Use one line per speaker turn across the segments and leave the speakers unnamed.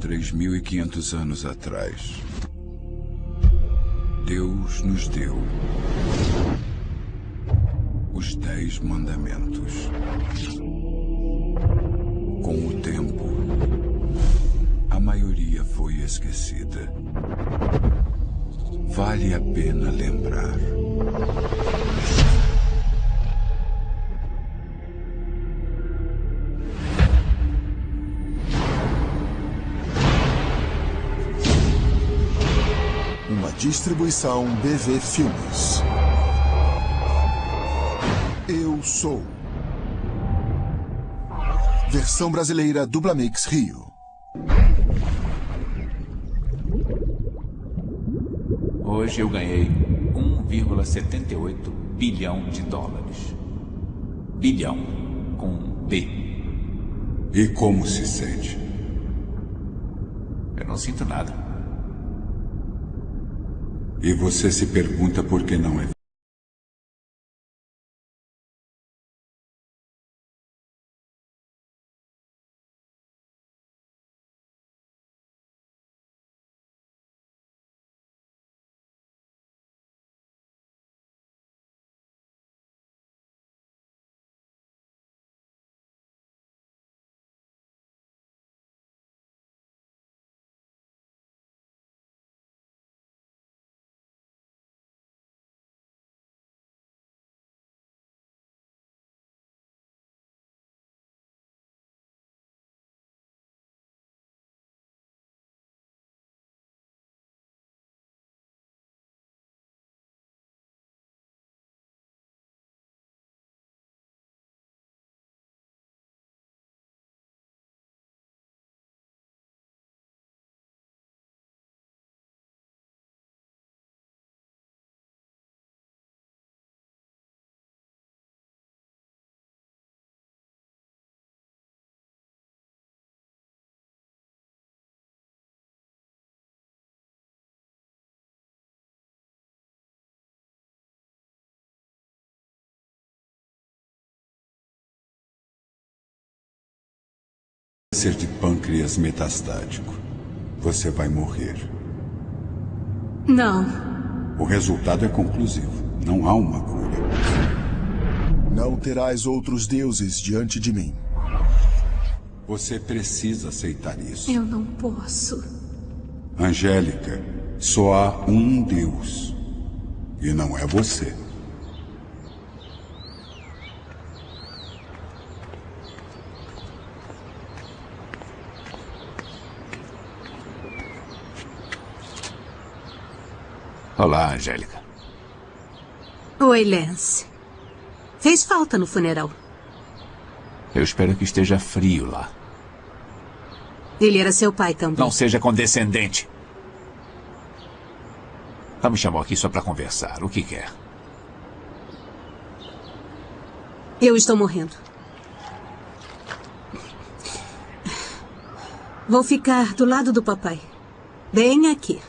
3.500 anos atrás, Deus nos deu os Dez Mandamentos. Com o tempo, a maioria foi esquecida. Vale a pena lembrar.
Distribuição BV Filmes. Eu sou. Versão brasileira Dublamix Rio.
Hoje eu ganhei 1,78 bilhão de dólares. Bilhão com B.
E como se sente?
Eu não sinto nada.
E você se pergunta por que não é câncer de pâncreas metastático. Você vai morrer.
Não.
O resultado é conclusivo. Não há uma cura.
Não terás outros deuses diante de mim.
Você precisa aceitar isso.
Eu não posso.
Angélica, só há um Deus. E não é você.
Olá, Angélica.
Oi, Lance. Fez falta no funeral.
Eu espero que esteja frio lá.
Ele era seu pai também.
Não seja condescendente. Ela me chamou aqui só para conversar. O que quer?
Eu estou morrendo. Vou ficar do lado do papai. Bem aqui.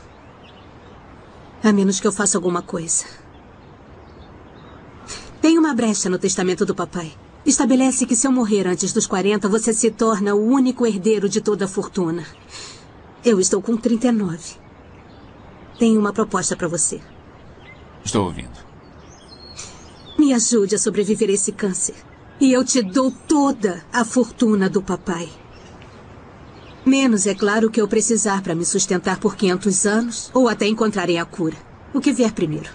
A menos que eu faça alguma coisa. Tem uma brecha no testamento do papai. Estabelece que se eu morrer antes dos 40, você se torna o único herdeiro de toda a fortuna. Eu estou com 39. Tenho uma proposta para você.
Estou ouvindo.
Me ajude a sobreviver a esse câncer. E eu te dou toda a fortuna do papai. Menos, é claro, que eu precisar para me sustentar por 500 anos ou até encontrarem a cura. O que vier primeiro.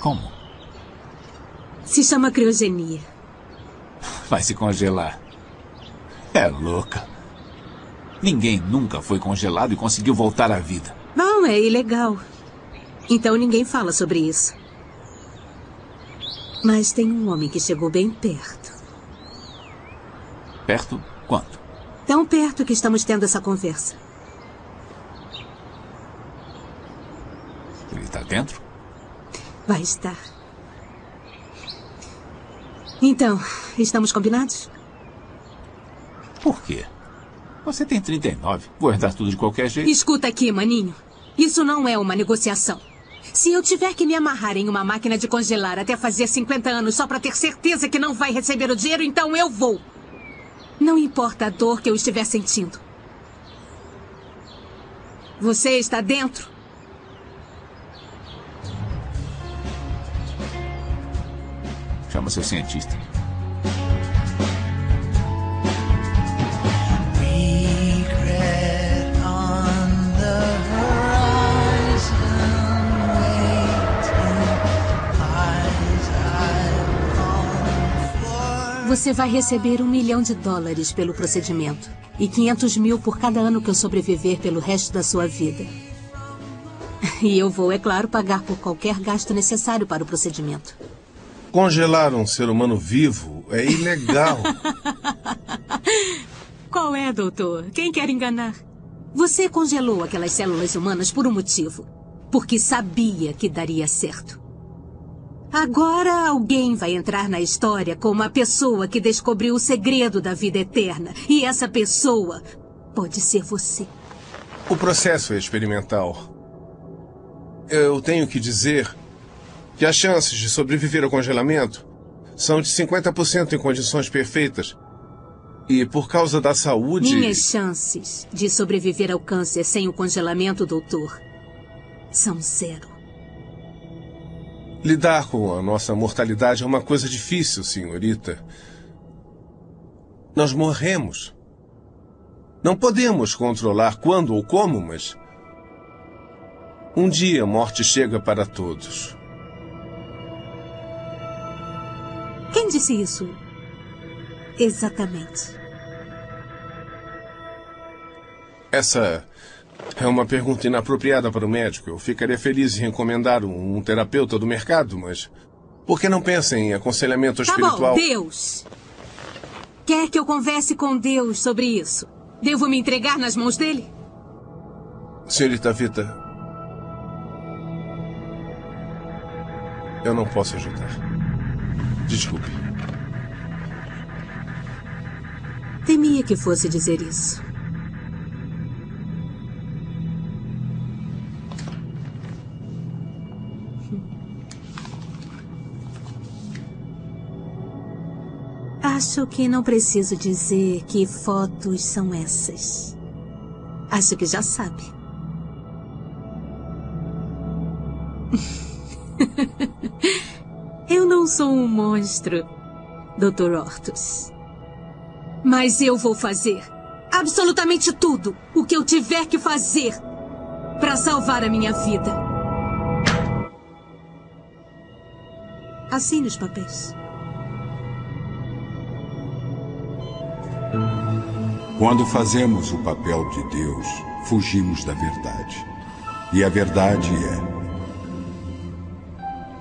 Como?
Se chama criogenia.
Vai se congelar. É louca. Ninguém nunca foi congelado e conseguiu voltar à vida.
Não, é ilegal. Então ninguém fala sobre isso. Mas tem um homem que chegou bem perto.
Perto? Quanto?
Tão perto que estamos tendo essa conversa.
Ele está dentro?
Vai estar. Então, estamos combinados?
Por quê? Você tem 39. Vou herdar tudo de qualquer jeito.
Escuta aqui, maninho. Isso não é uma negociação. Se eu tiver que me amarrar em uma máquina de congelar até fazer 50 anos só para ter certeza que não vai receber o dinheiro, então eu vou. Não importa a dor que eu estiver sentindo. Você está dentro?
Chama seu cientista.
Você vai receber um milhão de dólares pelo procedimento. E 500 mil por cada ano que eu sobreviver pelo resto da sua vida. E eu vou, é claro, pagar por qualquer gasto necessário para o procedimento.
Congelar um ser humano vivo é ilegal.
Qual é, doutor? Quem quer enganar? Você congelou aquelas células humanas por um motivo. Porque sabia que daria certo. Agora alguém vai entrar na história como a pessoa que descobriu o segredo da vida eterna. E essa pessoa pode ser você.
o processo é experimental. Eu tenho que dizer que as chances de sobreviver ao congelamento são de 50% em condições perfeitas. E por causa da saúde.
Minhas chances de sobreviver ao câncer sem o congelamento, doutor, são zero.
Lidar com a nossa mortalidade é uma coisa difícil, senhorita. Nós morremos. Não podemos controlar quando ou como, mas. Um dia a morte chega para todos.
Quem disse isso? Exatamente.
Essa é uma pergunta inapropriada para o médico. Eu ficaria feliz em recomendar um, um terapeuta do mercado, mas. Por que não pensa em aconselhamento
Tá
espiritual?
bom, Deus. Quer que eu converse com Deus sobre isso? Devo me entregar nas mãos dele?
Senhorita Vita. Eu não posso ajudar. Desculpe.
Temia que fosse dizer isso. Acho que não preciso dizer que fotos são essas. Acho que já sabe. Eu não sou um monstro, Dr. Hortus. Mas eu vou fazer absolutamente tudo o que eu tiver que fazer para salvar a minha vida. Assine os papéis.
Quando fazemos o papel de Deus, fugimos da verdade. E a verdade é: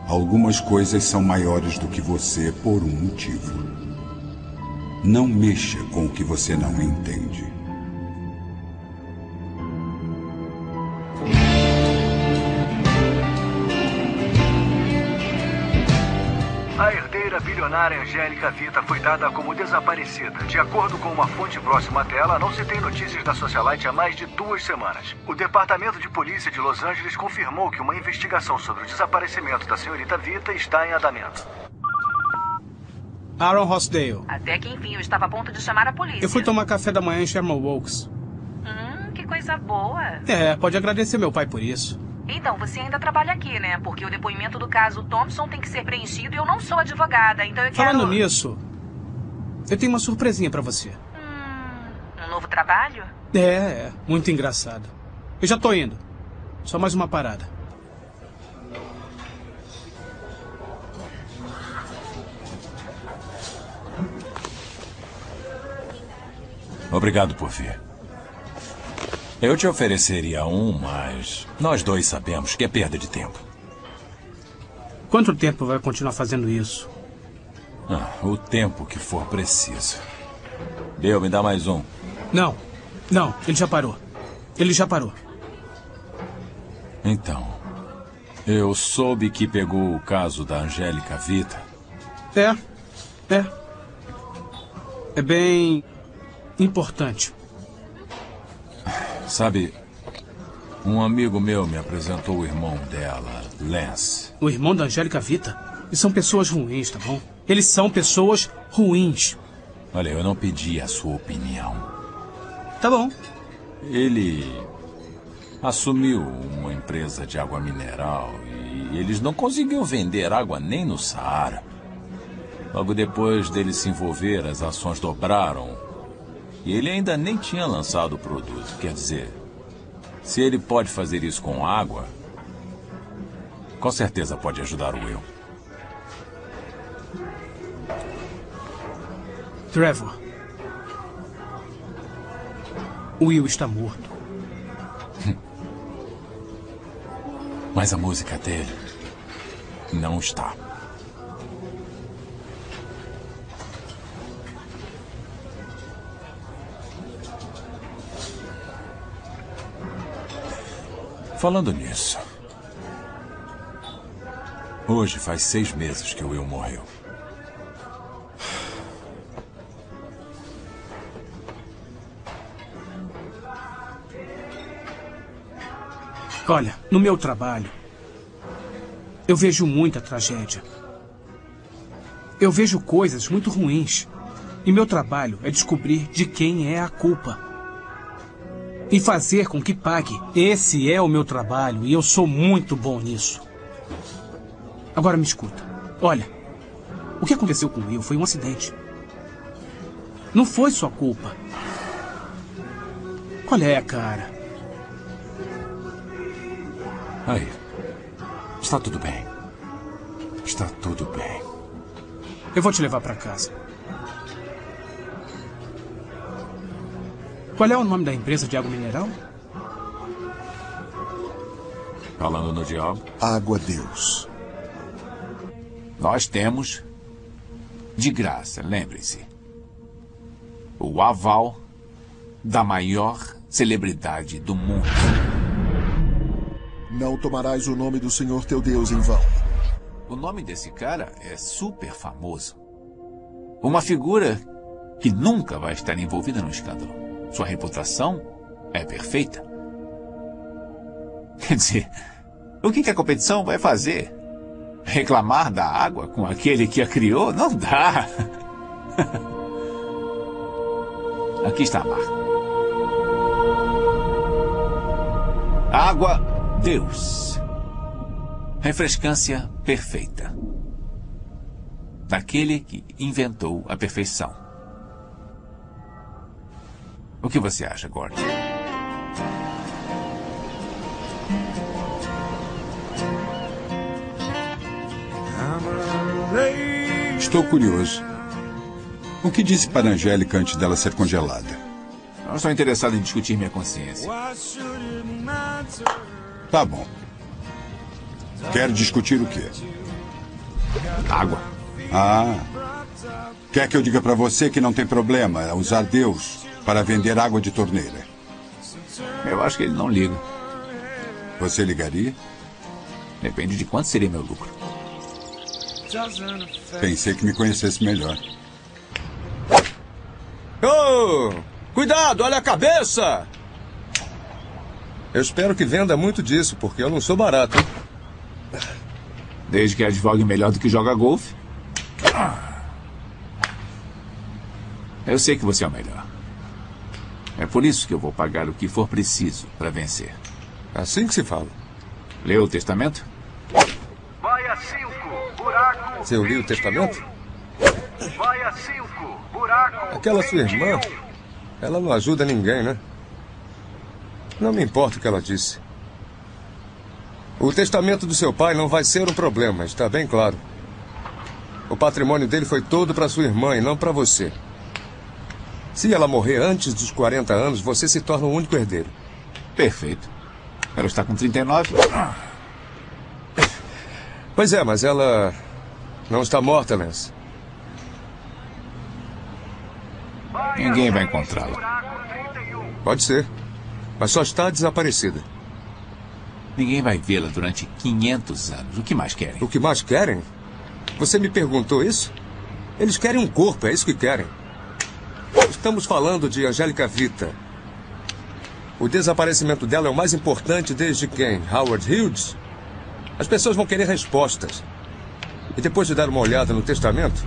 algumas coisas são maiores do que você por um motivo. Não mexa com o que você não entende.
Bilionária Angélica Vita foi dada como desaparecida. De acordo com uma fonte próxima a ela, não se tem notícias da socialite há mais de duas semanas. O Departamento de Polícia de Los Angeles confirmou que uma investigação sobre o desaparecimento da senhorita Vita está em andamento.
Aaron Rossdale.
Até que enfim eu estava a ponto de chamar a polícia.
Eu fui tomar café da manhã em Sherman Oaks.
Hum, que coisa boa.
É, pode agradecer meu pai por isso.
Então, você ainda trabalha aqui, né? Porque o depoimento do caso Thompson tem que ser preenchido e eu não sou advogada, então eu quero...
Falando nisso, eu tenho uma surpresinha pra você.
Hum, um novo trabalho?
É, é, muito engraçado. Eu já tô indo. Só mais uma parada.
Obrigado por vir. Eu te ofereceria um, mas nós dois sabemos que é perda de tempo.
Quanto tempo vai continuar fazendo isso?
Ah, o tempo que for preciso. Deu, me dá mais um.
Não, não, ele já parou. Ele já parou.
Então, eu soube que pegou o caso da Angélica Vita.
É, é. É bem importante.
Sabe, um amigo meu me apresentou o irmão dela, Lance.
O irmão da Angélica Vita? E são pessoas ruins, tá bom? Eles são pessoas ruins.
Olha, eu não pedi a sua opinião.
Tá bom.
Ele assumiu uma empresa de água mineral e eles não conseguiam vender água nem no Saara. Logo depois dele se envolver, as ações dobraram. E ele ainda nem tinha lançado o produto. Quer dizer, se ele pode fazer isso com água, com certeza pode ajudar o Will.
Trevor. O Will está morto.
Mas a música dele não está. Falando nisso. Hoje faz seis meses que o Will morreu.
Olha, no meu trabalho, eu vejo muita tragédia. Eu vejo coisas muito ruins. E meu trabalho é descobrir de quem é a culpa. E fazer com que pague. Esse é o meu trabalho e eu sou muito bom nisso. Agora me escuta. Olha, o que aconteceu com o Will foi um acidente. Não foi sua culpa. Qual é, cara?
Aí. Está tudo bem. Está tudo bem.
Eu vou te levar para casa. Qual é o nome da empresa de água mineral?
Falando no diabo.
Água Deus.
Nós temos, de graça, lembre-se, o aval da maior celebridade do mundo.
Não tomarás o nome do Senhor teu Deus em vão.
O nome desse cara é super famoso. Uma figura que nunca vai estar envolvida no escândalo. Sua reputação é perfeita. Quer dizer, o que a competição vai fazer? Reclamar da água com aquele que a criou? Não dá. Aqui está a marca. Água Deus. Refrescância perfeita. Daquele que inventou a perfeição. O que você acha, Gordon?
Estou curioso. O que disse para a Angélica antes dela ser congelada?
Não estou interessado em discutir minha consciência.
Tá bom. Quer discutir o quê?
Água.
Ah. Quer que eu diga para você que não tem problema usar Deus para vender água de torneira?
Eu acho que ele não liga.
Você ligaria?
Depende de quanto seria meu lucro.
Pensei que me conhecesse melhor.
Oh! Cuidado, olha a cabeça! Eu espero que venda muito disso, porque eu não sou barato.
Desde que advogue melhor do que joga golfe. Eu sei que você é o melhor. É por isso que eu vou pagar o que for preciso para vencer.
Assim que se fala.
Leu o testamento?
Baia 5, buraco.
Você ouviu o testamento?
Baia 5, buraco.
Aquela sua irmã,
21.
ela não ajuda ninguém, né? Não me importa o que ela disse. O testamento do seu pai não vai ser um problema, está bem claro. O patrimônio dele foi todo para sua irmã e não para você. Se ela morrer antes dos 40 anos, você se torna o único herdeiro.
Perfeito. Ela está com 39.
Pois é, mas ela não está morta, Lance.
Ninguém vai encontrá-la.
Pode ser. Mas só está desaparecida.
Ninguém vai vê-la durante 500 anos. O que mais querem?
O que mais querem? Você me perguntou isso? Eles querem um corpo, é isso que querem. Estamos falando de Angélica Vita. O desaparecimento dela é o mais importante desde quem? Howard Hughes? As pessoas vão querer respostas. E depois de dar uma olhada no testamento,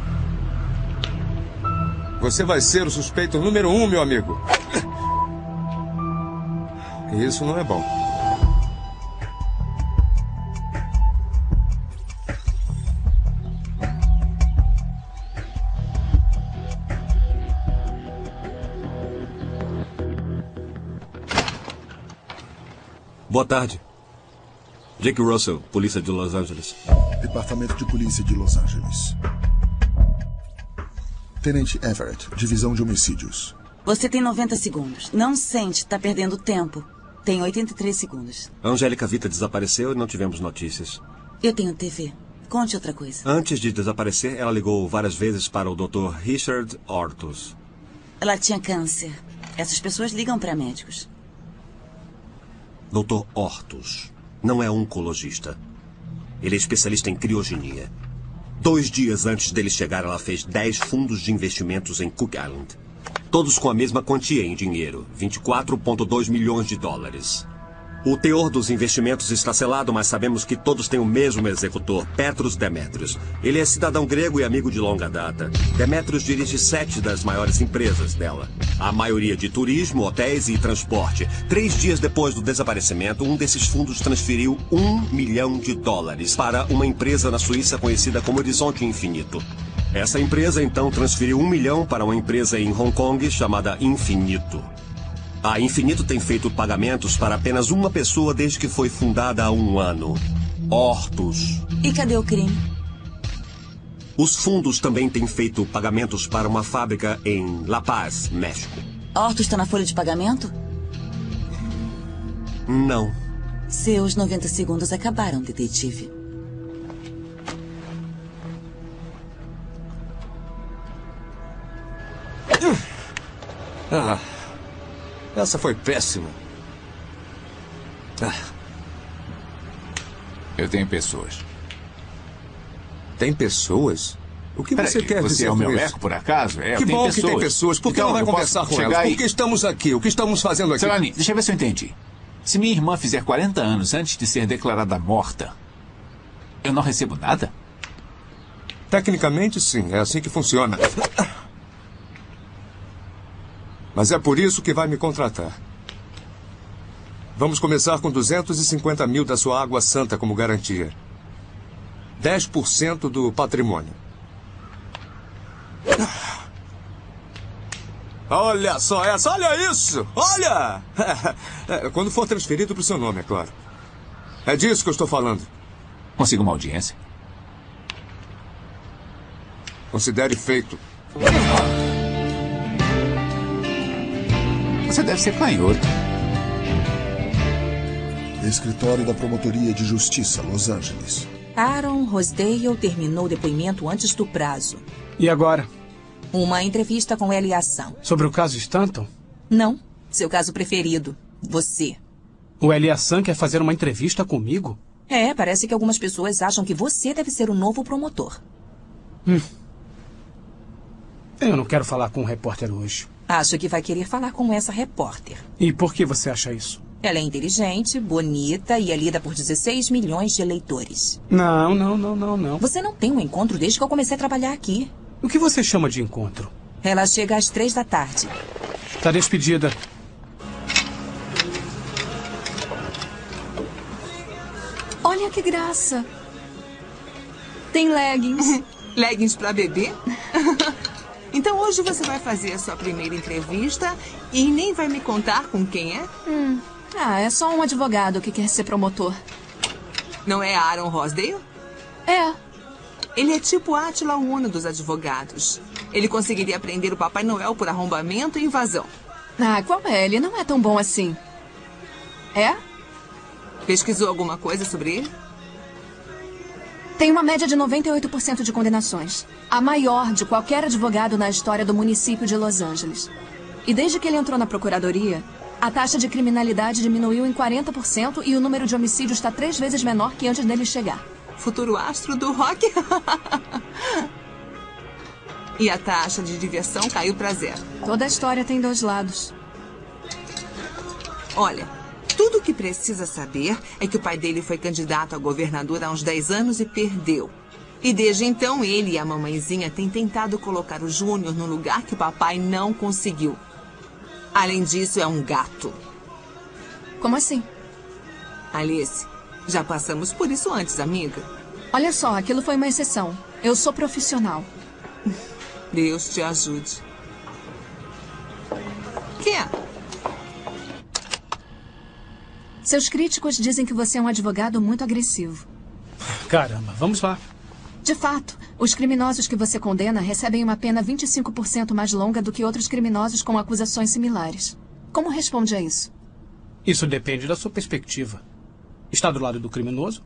você vai ser o suspeito número um, meu amigo. E isso não é bom.
Boa tarde. Jake Russell, Polícia de Los Angeles.
Departamento de Polícia de Los Angeles. Tenente Everett, Divisão de Homicídios.
Você tem 90 segundos. Não sente, tá perdendo tempo. Tem 83 segundos.
A Angélica Vita desapareceu e não tivemos notícias.
Eu tenho TV. Conte outra coisa.
Antes de desaparecer, ela ligou várias vezes para o Dr. Richard Hortus.
Ela tinha câncer. Essas pessoas ligam para médicos.
Dr. Hortus não é oncologista. Ele é especialista em criogenia. Dois dias antes dele chegar, ela fez 10 fundos de investimentos em Cook Island. Todos com a mesma quantia em dinheiro, 24,2 milhões de dólares. O teor dos investimentos está selado, mas sabemos que todos têm o mesmo executor, Petros Demetrios. Ele é cidadão grego e amigo de longa data. Demetrios dirige sete das maiores empresas dela. A maioria de turismo, hotéis e transporte. Três dias depois do desaparecimento, um desses fundos transferiu um milhão de dólares para uma empresa na Suíça conhecida como Horizonte Infinito. Essa empresa então transferiu um milhão para uma empresa em Hong Kong chamada Infinito. A Infinito tem feito pagamentos para apenas uma pessoa desde que foi fundada há um ano. Hortus.
E cadê o crime?
Os fundos também têm feito pagamentos para uma fábrica em La Paz, México.
Horto está na folha de pagamento?
Não.
Seus 90 segundos acabaram, detetive.
Ah, essa foi péssima. Ah,
Eu tenho pessoas.
tem pessoas? O que você quer
você
dizer
é o meu eco, por acaso? É,
que bom que tem
pessoas.
Por que
Então,
não vai conversar com elas?
aí-
Por que estamos aqui? O que estamos fazendo aqui?
Selani, deixa eu ver se eu entendi. Se minha irmã fizer 40 anos antes de ser declarada morta, eu não recebo nada?
Tecnicamente, sim. É assim que funciona. Mas é por isso que vai me contratar. Vamos começar com 250 mil da sua água santa como garantia. 10% do patrimônio. Olha só essa, olha isso! Olha! Quando for transferido para o seu nome, é claro. É disso que eu estou falando.
Consigo uma audiência?
Considere feito.
Você deve ser canhoto.
Escritório da Promotoria de Justiça, Los Angeles.
Aaron Rosdale terminou o depoimento antes do prazo.
E agora?
Uma entrevista com ele e ação.
Sobre o caso Stanton?
Não, seu caso preferido. Você.
O Eliassan quer fazer uma entrevista comigo?
É, parece que algumas pessoas acham que você deve ser o novo promotor.
Hum. Eu não quero falar com o repórter hoje.
Acho que vai querer falar com essa repórter.
E por que você acha isso?
Ela é inteligente, bonita e é lida por 16 milhões de eleitores.
Não, não, não, não, não.
Você não tem um encontro desde que eu comecei a trabalhar aqui.
O que você chama de encontro?
Ela chega às três da tarde.
Tá despedida.
Olha que graça. Tem leggings.
Leggings pra bebê? então hoje você vai fazer a sua primeira entrevista e nem vai me contar com quem é?
Hum. Ah, é só um advogado que quer ser promotor.
Não é Aaron Rosdale?
É.
Ele é tipo Átila Uno dos advogados. Ele conseguiria prender o Papai Noel por arrombamento e invasão.
Ah, qual é? Ele não é tão bom assim. É?
Pesquisou alguma coisa sobre ele?
Tem uma média de 98% de condenações. A maior de qualquer advogado na história do município de Los Angeles. E desde que ele entrou na procuradoria, a taxa de criminalidade diminuiu em 40% e o número de homicídios está três vezes menor que antes dele chegar.
Futuro astro do rock? e a taxa de diversão caiu para zero.
Toda a história tem dois lados.
Olha, tudo o que precisa saber é que o pai dele foi candidato a governador há uns 10 anos e perdeu. E desde então ele e a mamãezinha têm tentado colocar o Júnior no lugar que o papai não conseguiu. Além disso, é um gato.
Como assim?
Alice, já passamos por isso antes, amiga.
Olha só, aquilo foi uma exceção. Eu sou profissional.
Deus te ajude. Quem é?
Seus críticos dizem que você é um advogado muito agressivo.
Caramba, vamos lá.
De fato, os criminosos que você condena recebem uma pena 25% mais longa do que outros criminosos com acusações similares. Como responde a isso?
Isso depende da sua perspectiva. Está do lado do criminoso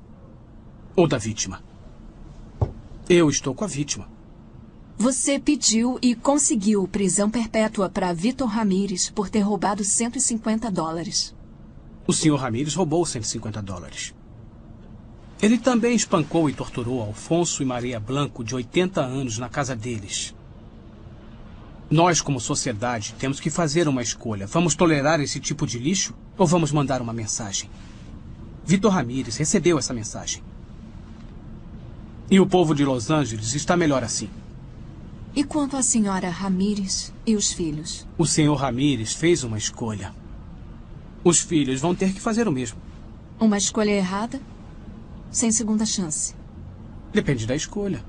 ou da vítima? Eu estou com a vítima.
Você pediu e conseguiu prisão perpétua para Vitor Ramírez por ter roubado 150 dólares.
O Sr. Ramírez roubou 150 dólares. Ele também espancou e torturou Alfonso e Maria Blanco, de 80 anos, na casa deles. Nós, como sociedade, temos que fazer uma escolha. Vamos tolerar esse tipo de lixo ou vamos mandar uma mensagem? Vitor Ramírez recebeu essa mensagem. E o povo de Los Angeles está melhor assim.
E quanto à senhora Ramírez e os filhos?
O Sr. Ramírez fez uma escolha. Os filhos vão ter que fazer o mesmo.
Uma escolha errada? Sem segunda chance.
Depende da escolha.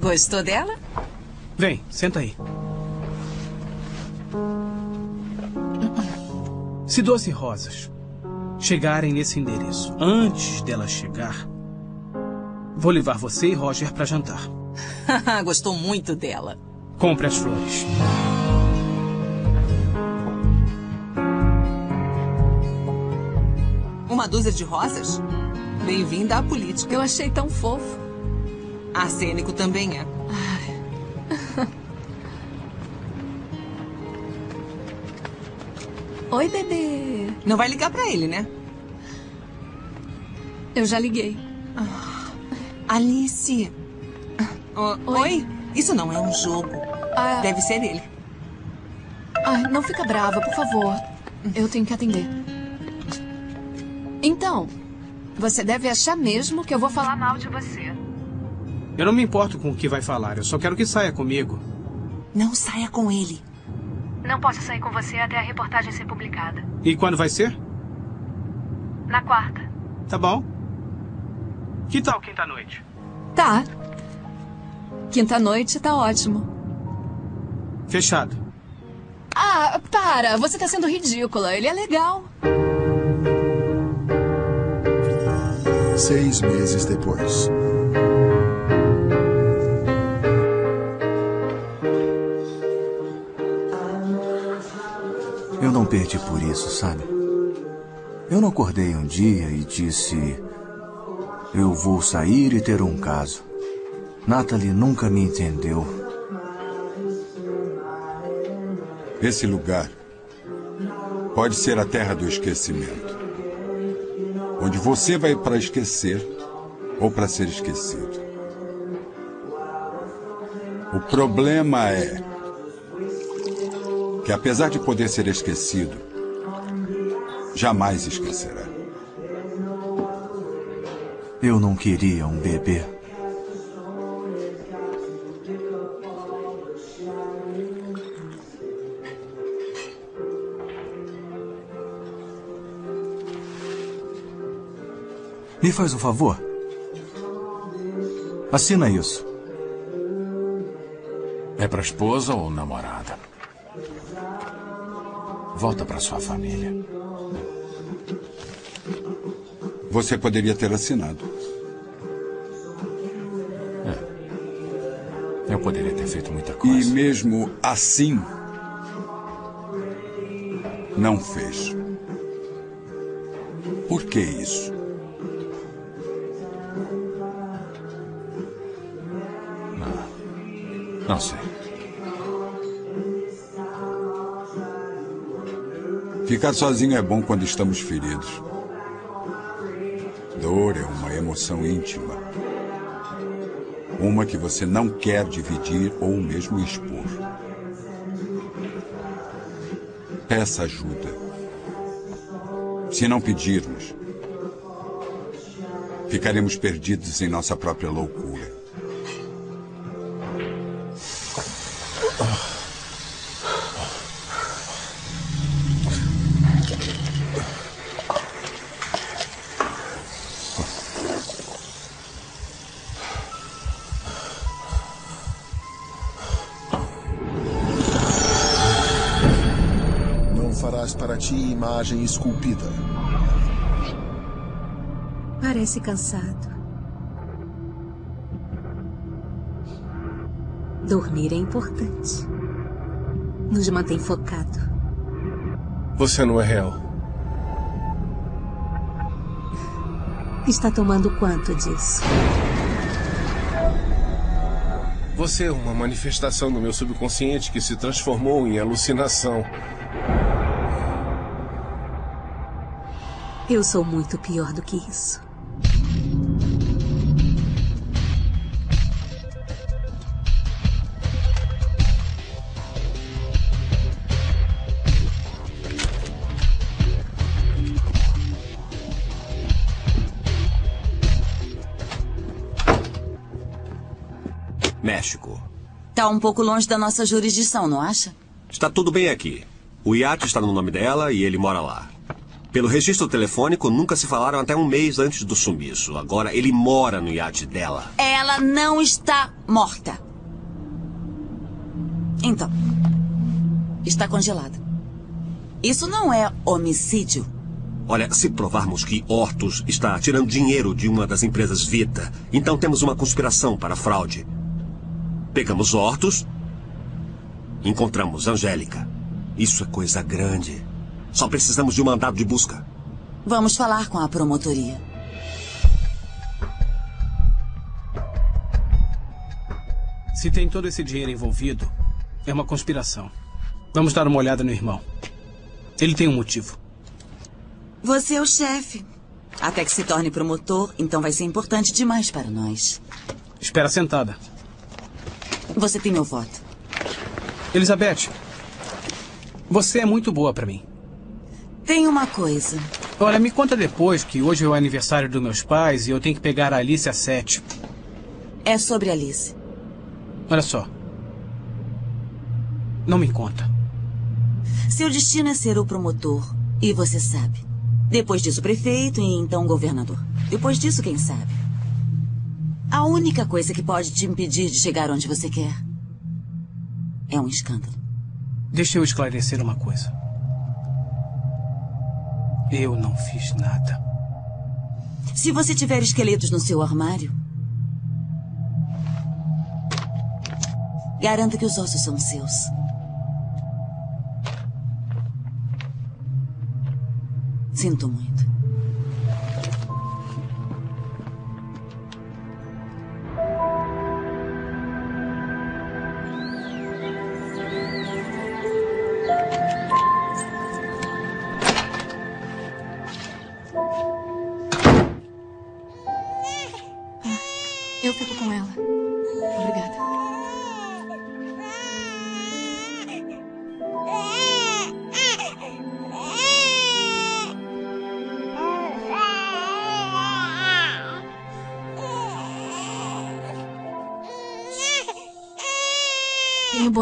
Gostou dela?
Vem, senta aí. Se Doce Rosas chegarem nesse endereço antes dela chegar, vou levar você e Roger para jantar.
Gostou muito dela.
Compre as flores.
Uma dúzia de rosas? Bem-vinda à política.
Eu achei tão fofo.
Arsênico também é.
Oi, bebê.
Não vai ligar pra ele, né?
Eu já liguei.
Alice. O- oi. Isso não é um jogo.
Ah.
Deve ser ele.
Ai, não fica brava, por favor. Eu tenho que atender. Então, você deve achar mesmo que eu vou falar mal de você.
Eu não me importo com o que vai falar, eu só quero que saia comigo.
Não saia com ele.
Não posso sair com você até a reportagem ser publicada.
E quando vai ser?
Na quarta.
Tá bom. Que tal quinta-noite?
Tá. Quinta-noite tá ótimo.
Fechado.
Ah, para! Você tá sendo ridícula. Ele é legal.
Seis meses depois.
Eu não perdi por isso, sabe? Eu não acordei um dia e disse: Eu vou sair e ter um caso. Natalie nunca me entendeu.
Esse lugar pode ser a terra do esquecimento. Onde você vai para esquecer ou para ser esquecido. O problema é que, apesar de poder ser esquecido, jamais esquecerá.
Eu não queria um bebê. Me faz um favor. Assina isso.
É pra esposa ou namorada? Volta pra sua família.
Você poderia ter assinado.
Eu poderia ter feito muita
E
coisa.
mesmo assim, não fez. Por que isso?
Não sei.
Ficar sozinho é bom quando estamos feridos. Emoção íntima. Uma que você não quer dividir ou mesmo expor. Peça ajuda. Se não pedirmos, ficaremos perdidos em nossa própria loucura.
Esculpida.
Parece cansado. Dormir é importante. Nos mantém focado.
Você não é real.
Está tomando quanto disso?
Você é uma manifestação do meu subconsciente que se transformou em alucinação.
Eu sou muito pior do que isso.
México.
Tá um pouco longe da nossa jurisdição, não acha?
Está tudo bem aqui. O iate está no nome dela e ele mora lá. Pelo registro telefônico, nunca se falaram até um mês antes do sumiço. Agora ele mora no iate dela.
Ela não está morta. Então, está congelada. Isso não é homicídio.
Olha, se provarmos que Hortus está tirando dinheiro de uma das empresas Vita, então temos uma conspiração para fraude. Pegamos Hortus, encontramos Angélica. Isso é coisa grande. Só precisamos de um mandado de busca.
Vamos falar com a promotoria.
Se tem todo esse dinheiro envolvido, é uma conspiração. Vamos dar uma olhada no irmão. Ele tem um motivo.
Você é o chefe. Até que se torne promotor, então vai ser importante demais para nós.
Espera sentada.
Você tem meu voto.
Elizabeth, você é muito boa para mim.
Tem uma coisa.
Olha, me conta depois que hoje é o aniversário dos meus pais e eu tenho que pegar a Alice às sete.
É sobre Alice.
Olha só. Não me conta.
Seu destino é ser o promotor. E você sabe. Depois disso, prefeito e então governador. Depois disso, quem sabe? A única coisa que pode te impedir de chegar onde você quer é um escândalo.
Deixa eu esclarecer uma coisa. Eu não fiz nada.
Se você tiver esqueletos no seu armário, garanta que os ossos são seus. Sinto muito.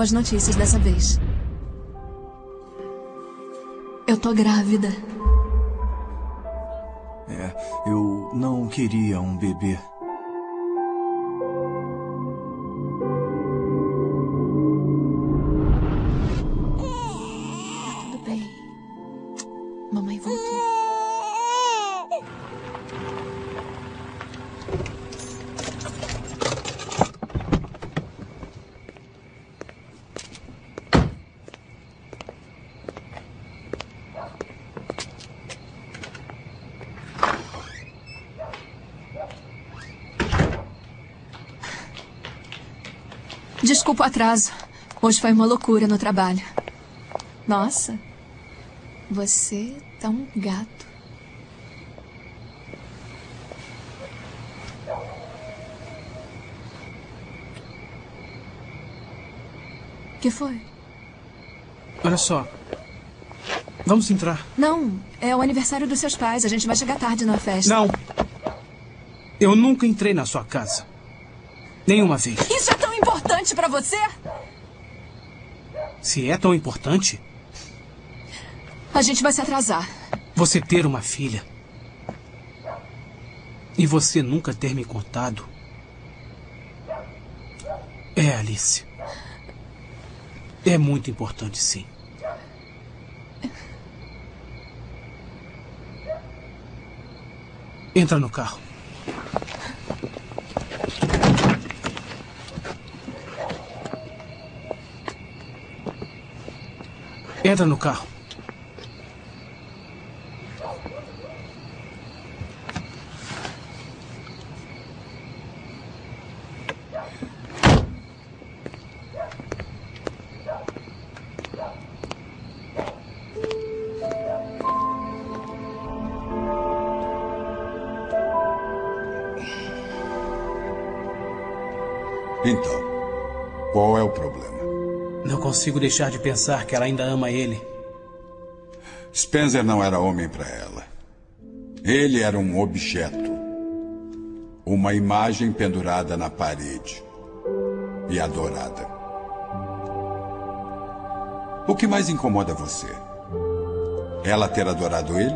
Boas notícias dessa vez. Eu tô grávida.
É, eu não queria um bebê.
Desculpa o atraso. Hoje foi uma loucura no trabalho. Nossa, você tá um gato. que foi?
Olha só. Vamos entrar.
Não, é o aniversário dos seus pais. A gente vai chegar tarde na festa.
Não. Eu nunca entrei na sua casa. Nenhuma vez.
Isso é importante para você?
Se é tão importante...
A gente vai se atrasar.
Você ter uma filha... E você nunca ter me contado... É, Alice. É muito importante, sim. Entra no carro. Entra no carro. Consigo deixar de pensar que ela ainda ama ele.
Spencer não era homem para ela. Ele era um objeto. Uma imagem pendurada na parede. E adorada. O que mais incomoda você? Ela ter adorado ele?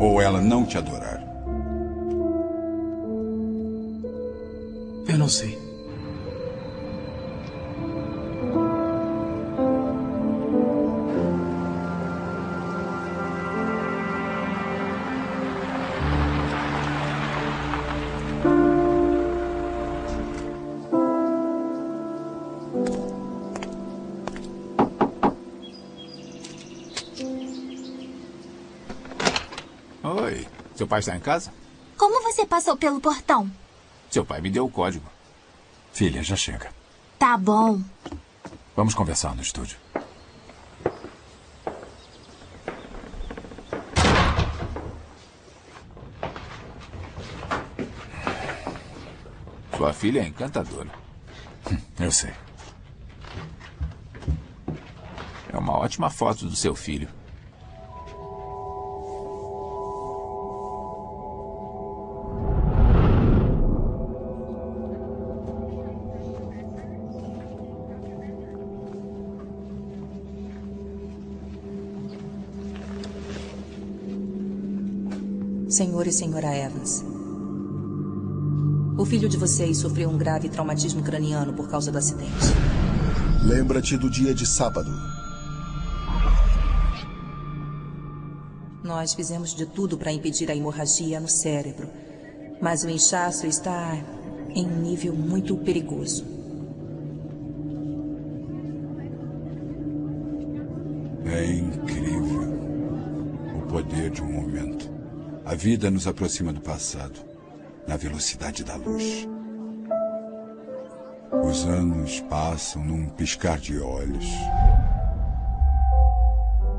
Ou ela não te adorar?
Eu não sei.
Pai está em casa?
Como você passou pelo portão?
Seu pai me deu o código.
Filha, já chega.
Tá bom.
Vamos conversar no estúdio.
Sua filha é encantadora.
Eu sei.
É uma ótima foto do seu filho.
Senhor e senhora Evans. O filho de vocês sofreu um grave traumatismo craniano por causa do acidente.
Lembra-te do dia de sábado.
Nós fizemos de tudo para impedir a hemorragia no cérebro, mas o inchaço está em um nível muito perigoso.
É incrível o poder de um momento. A vida nos aproxima do passado, na velocidade da luz. Os anos passam num piscar de olhos.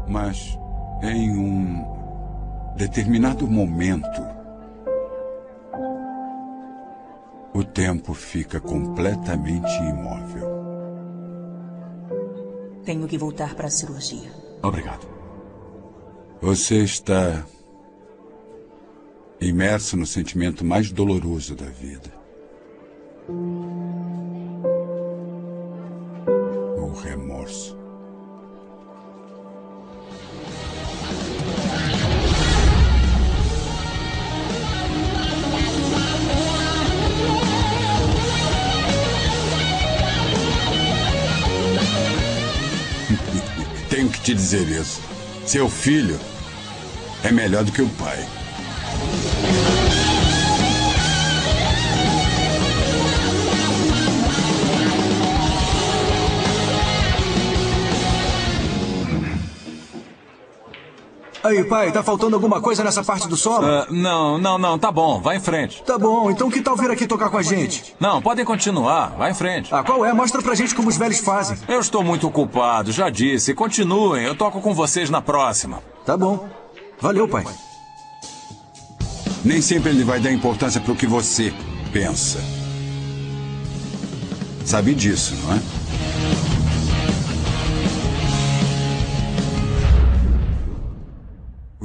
Mas em um determinado momento, o tempo fica completamente imóvel.
Tenho que voltar para a cirurgia.
Obrigado.
Você está imerso no sentimento mais doloroso da vida. O remorso. Tenho que te dizer isso. Seu filho é melhor do que o pai.
Aí, pai, tá faltando alguma coisa nessa parte do solo?
Ah, não, não, não, tá bom, vai em frente.
Tá bom, então que tal vir aqui tocar com a gente?
Não, podem continuar, vai em frente.
Ah, qual é? Mostra pra gente como os velhos fazem.
Eu estou muito ocupado, já disse. Continuem, eu toco com vocês na próxima.
Tá bom. Valeu, pai.
Nem sempre ele vai dar importância para o que você pensa. Sabe disso, não é?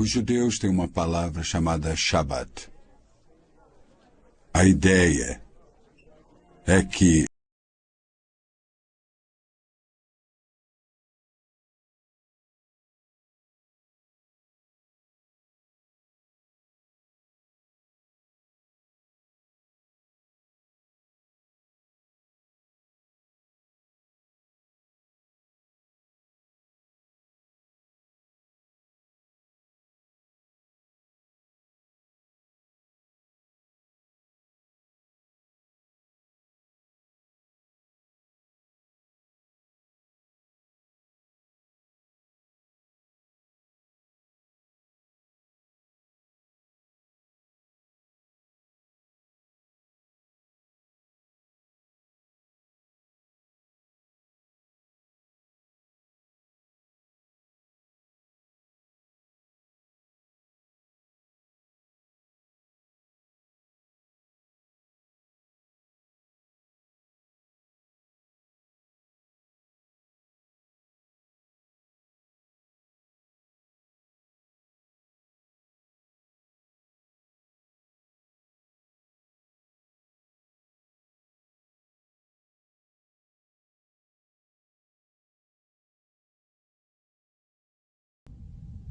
Os judeus têm uma palavra chamada Shabbat. A ideia é que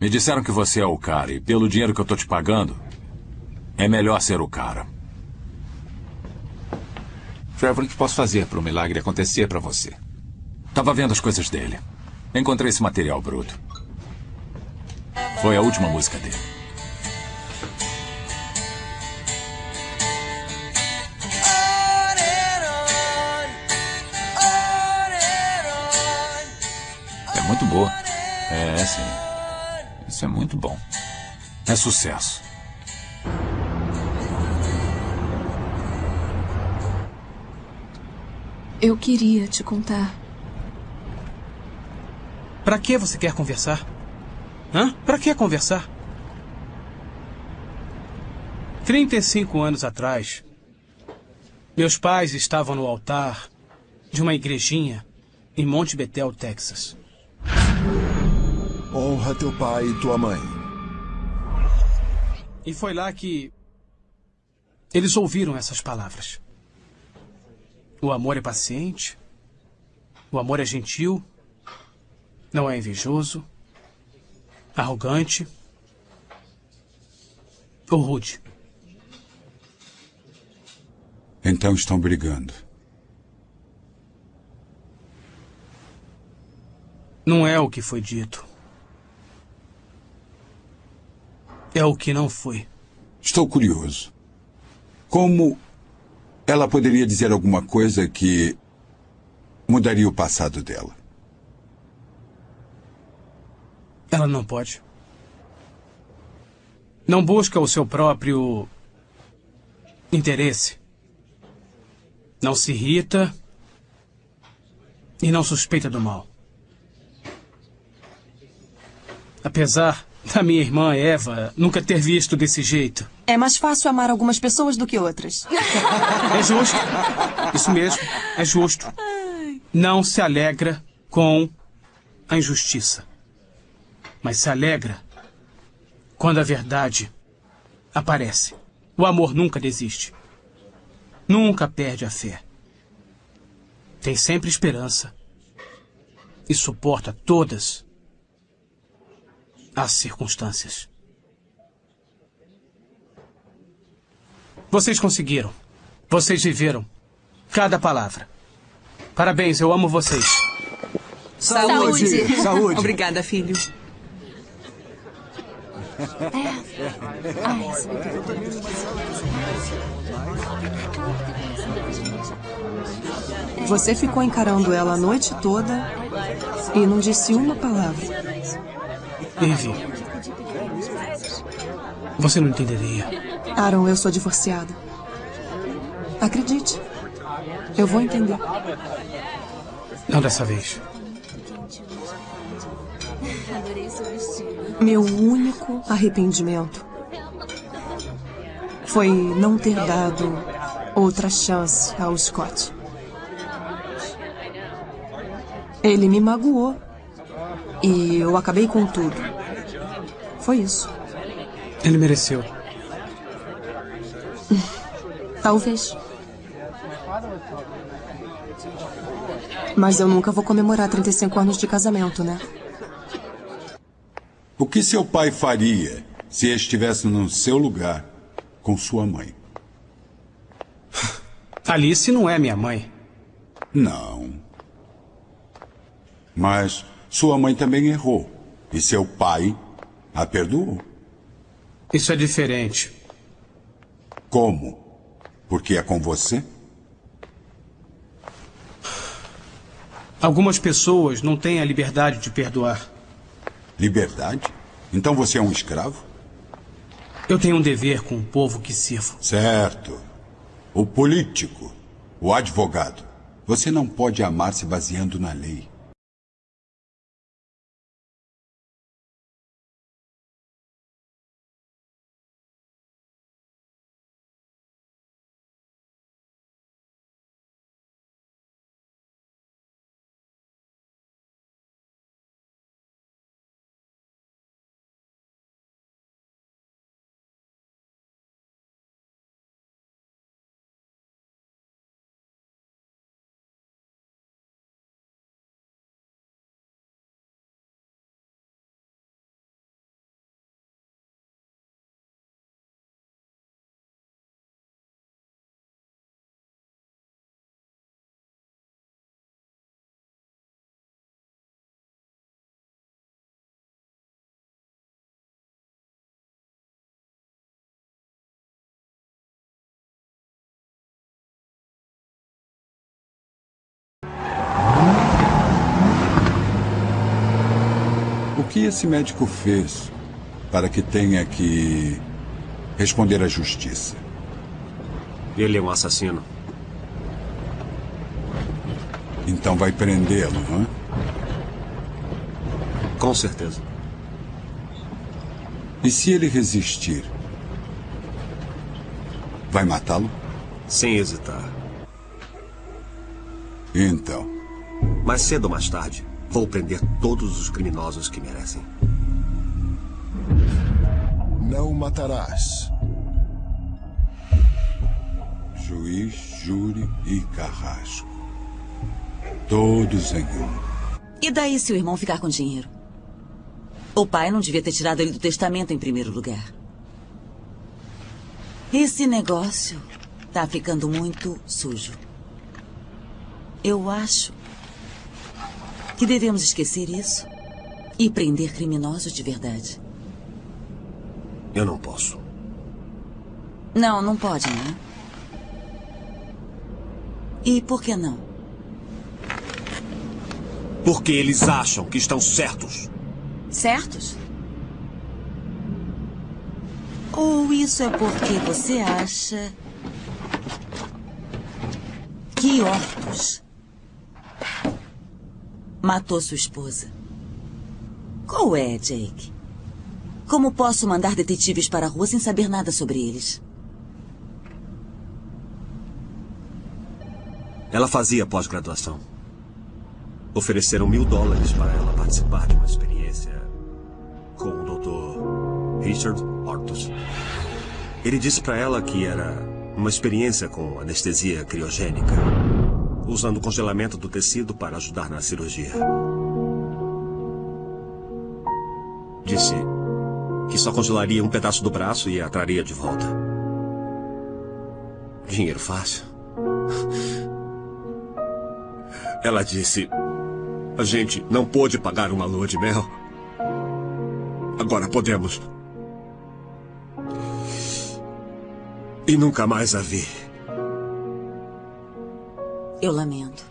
Me disseram que você é o cara e pelo dinheiro que eu tô te pagando, é melhor ser o cara.
Trevor, o que posso fazer para o milagre acontecer para você?
Tava vendo as coisas dele. Encontrei esse material bruto. Foi a última música dele.
É muito boa. É, sim. Isso é muito bom.
É sucesso.
Eu queria te contar.
Pra que você quer conversar? Hã? Pra que conversar? 35 anos atrás, meus pais estavam no altar de uma igrejinha em Monte Betel, Texas.
Honra teu pai e tua mãe.
E foi lá que eles ouviram essas palavras. O amor é paciente, o amor é gentil, não é invejoso, arrogante ou rude.
Então estão brigando.
Não é o que foi dito. É o que não foi.
Estou curioso. Como ela poderia dizer alguma coisa que mudaria o passado dela?
Ela não pode. Não busca o seu próprio interesse. Não se irrita e não suspeita do mal. Apesar da minha irmã Eva nunca ter visto desse jeito.
É mais fácil amar algumas pessoas do que outras.
É justo. Isso mesmo, é justo. Não se alegra com a injustiça, mas se alegra quando a verdade aparece. O amor nunca desiste. Nunca perde a fé. Tem sempre esperança. E suporta todas as circunstâncias. Vocês conseguiram. Vocês viveram. Cada palavra. Parabéns, eu amo vocês.
Saúde.
Saúde.
Obrigada, filho.
Você ficou encarando ela a noite toda e não disse uma palavra.
Ivy. Você não entenderia.
Aaron, eu sou divorciada. Acredite. Eu vou entender.
Não dessa vez.
Meu único arrependimento foi não ter dado outra chance ao Scott. Ele me magoou e eu acabei com tudo. Foi isso.
Ele mereceu.
Talvez. Mas eu nunca vou comemorar 35 anos de casamento, né?
O que seu pai faria se estivesse no seu lugar com sua mãe?
Alice não é minha mãe.
Não. Mas sua mãe também errou. E seu pai a perdoou.
Isso é diferente.
Como? Porque é com você?
Algumas pessoas não têm a liberdade de perdoar.
Liberdade? Então você é um escravo?
Eu tenho um dever com o povo que sirvo.
Certo. O político, o advogado. Você não pode amar se baseando na lei. Que esse médico fez para que tenha que responder à justiça?
Ele é um assassino.
Então vai prendê-lo, não é?
Com certeza.
E se ele resistir? Vai matá-lo?
Sem hesitar.
Então.
Mais cedo ou mais tarde, vou prender todos os criminosos que merecem.
Não matarás.
Juiz, júri e carrasco. Todos em um.
E daí se o irmão ficar com dinheiro? O pai não devia ter tirado ele do testamento em primeiro lugar. Esse negócio tá ficando muito sujo. Eu acho que devemos esquecer isso e prender criminosos de verdade.
Eu não posso.
Não, não pode, né? E por que não?
Porque eles acham que estão certos.
Certos? Ou isso é porque você acha que Hortus matou sua esposa? Qual é, Jake? Como posso mandar detetives para a rua sem saber nada sobre eles?
Ela fazia pós-graduação. Ofereceram mil dólares para ela participar de uma experiência com o Dr. Richard Hortus. Ele disse para ela que era uma experiência com anestesia criogênica, usando o congelamento do tecido para ajudar na cirurgia. Disse que só congelaria um pedaço do braço e a traria de volta. Dinheiro fácil. Ela disse: A gente não pôde pagar uma lua de mel. Agora podemos. E nunca mais a vi.
Eu lamento.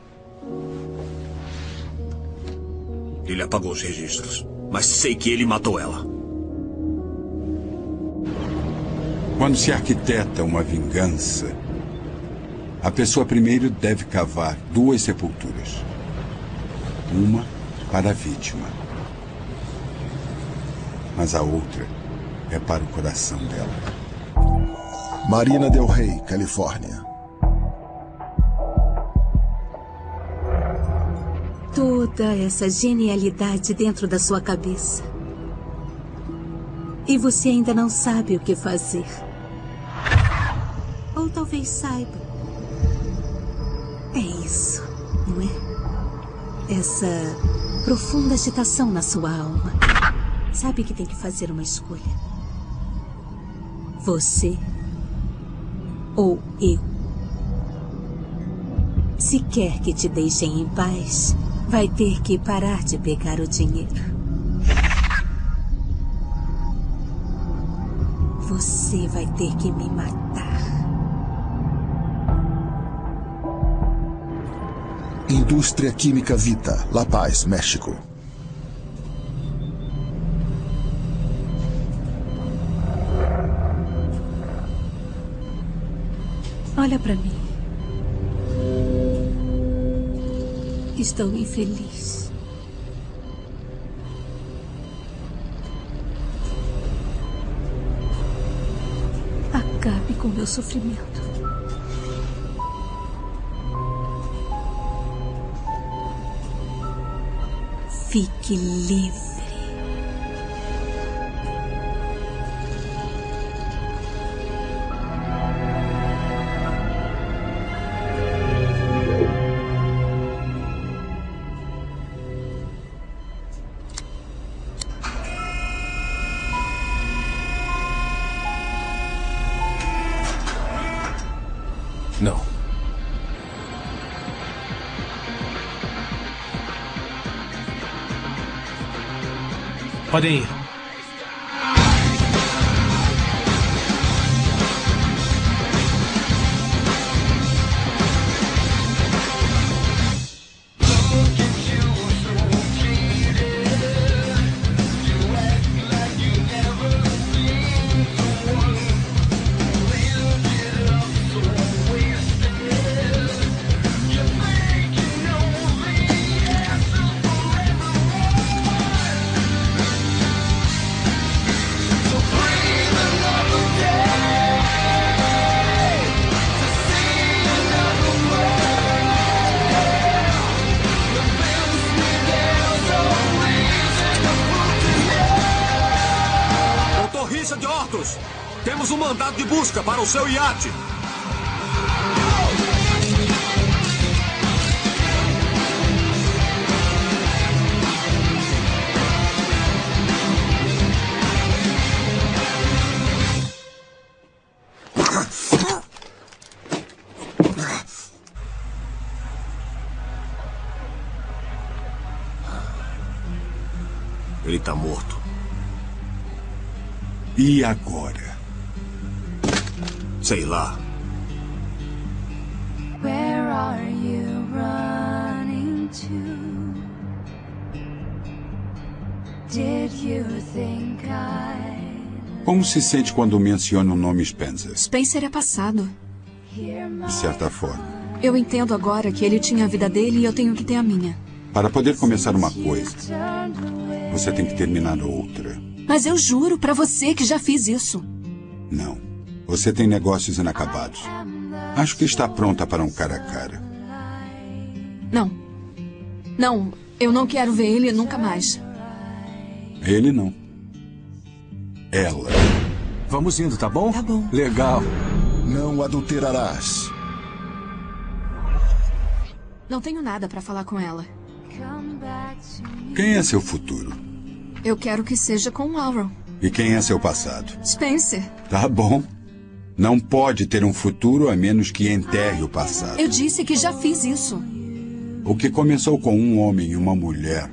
Ele apagou os registros. Mas sei que ele matou ela.
Quando se arquiteta uma vingança, a pessoa primeiro deve cavar duas sepulturas. Uma para a vítima. Mas a outra é para o coração dela.
Marina Del Rey, Califórnia.
Toda essa genialidade dentro da sua cabeça. E você ainda não sabe o que fazer. Ou talvez saiba. É isso, não é? Essa profunda agitação na sua alma. Sabe que tem que fazer uma escolha. Você ou eu. Se quer que te deixem em paz, vai ter que parar de pegar o dinheiro. Você vai ter que me matar.
Indústria Química Vita, La Paz, México.
Olha pra mim. Estou infeliz. Acabe com meu sofrimento. Fique livre.
Podem ir.
Para o seu iate. Ele está morto.
E agora?
Sei lá.
Where are you running to? Did you think I
Como se sente quando menciona o nome Spencer?
Spencer é passado.
De certa forma.
Eu entendo agora que ele tinha a vida dele e eu tenho que ter a minha.
Para poder começar uma coisa, você tem que terminar outra.
Mas eu juro pra você que já fiz isso.
Não. Você tem negócios inacabados. Acho que está pronta para um cara a cara.
Não. Não, eu não quero ver ele nunca mais.
Ele não. Ela.
Vamos indo, tá bom?
Tá bom.
Legal.
Não adulterarás.
Não tenho nada pra falar com ela.
Quem é seu futuro?
Eu quero que seja com o Laurel.
E quem é seu passado?
Spencer,
Tá bom. Não pode ter um futuro a menos que enterre o passado.
eu disse que já fiz isso.
O que começou com um homem e uma mulher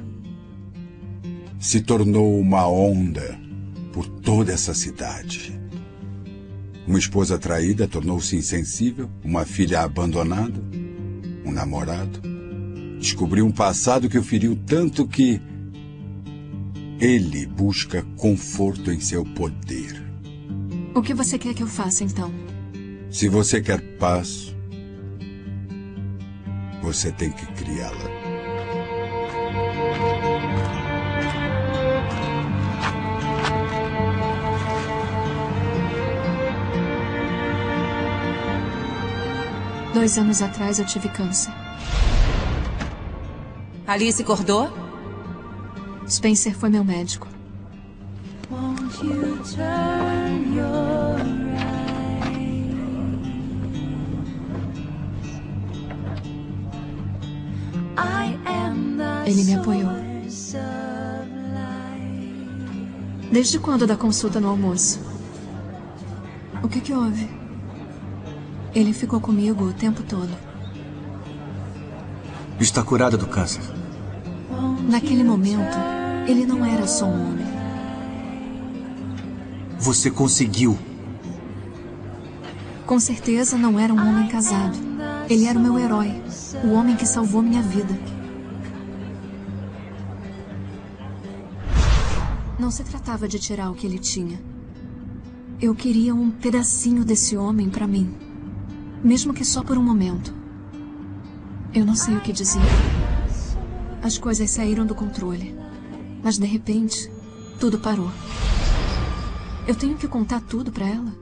se tornou uma onda por toda essa cidade. Uma esposa traída tornou-se insensível, uma filha abandonada, um namorado. Descobriu um passado que o feriu tanto que ele busca conforto em seu poder.
O que você quer que eu faça então?
Se você quer paz, você tem que criá-la.
Dois anos atrás eu tive câncer.
Alice Cordô?
Spencer foi meu médico.
Won't you turn
Ele me apoiou. Desde quando da consulta no almoço? O que que houve? Ele ficou comigo o tempo todo.
Está curada do câncer.
Naquele momento, ele não era só um homem.
Você conseguiu.
Com certeza não era um homem casado. Ele era o meu herói, o homem que salvou minha vida. Não se tratava de tirar o que ele tinha. Eu queria um pedacinho desse homem para mim, mesmo que só por um momento. Eu não sei o que dizer. As coisas saíram do controle, mas de repente, tudo parou. Eu tenho que contar tudo para ela.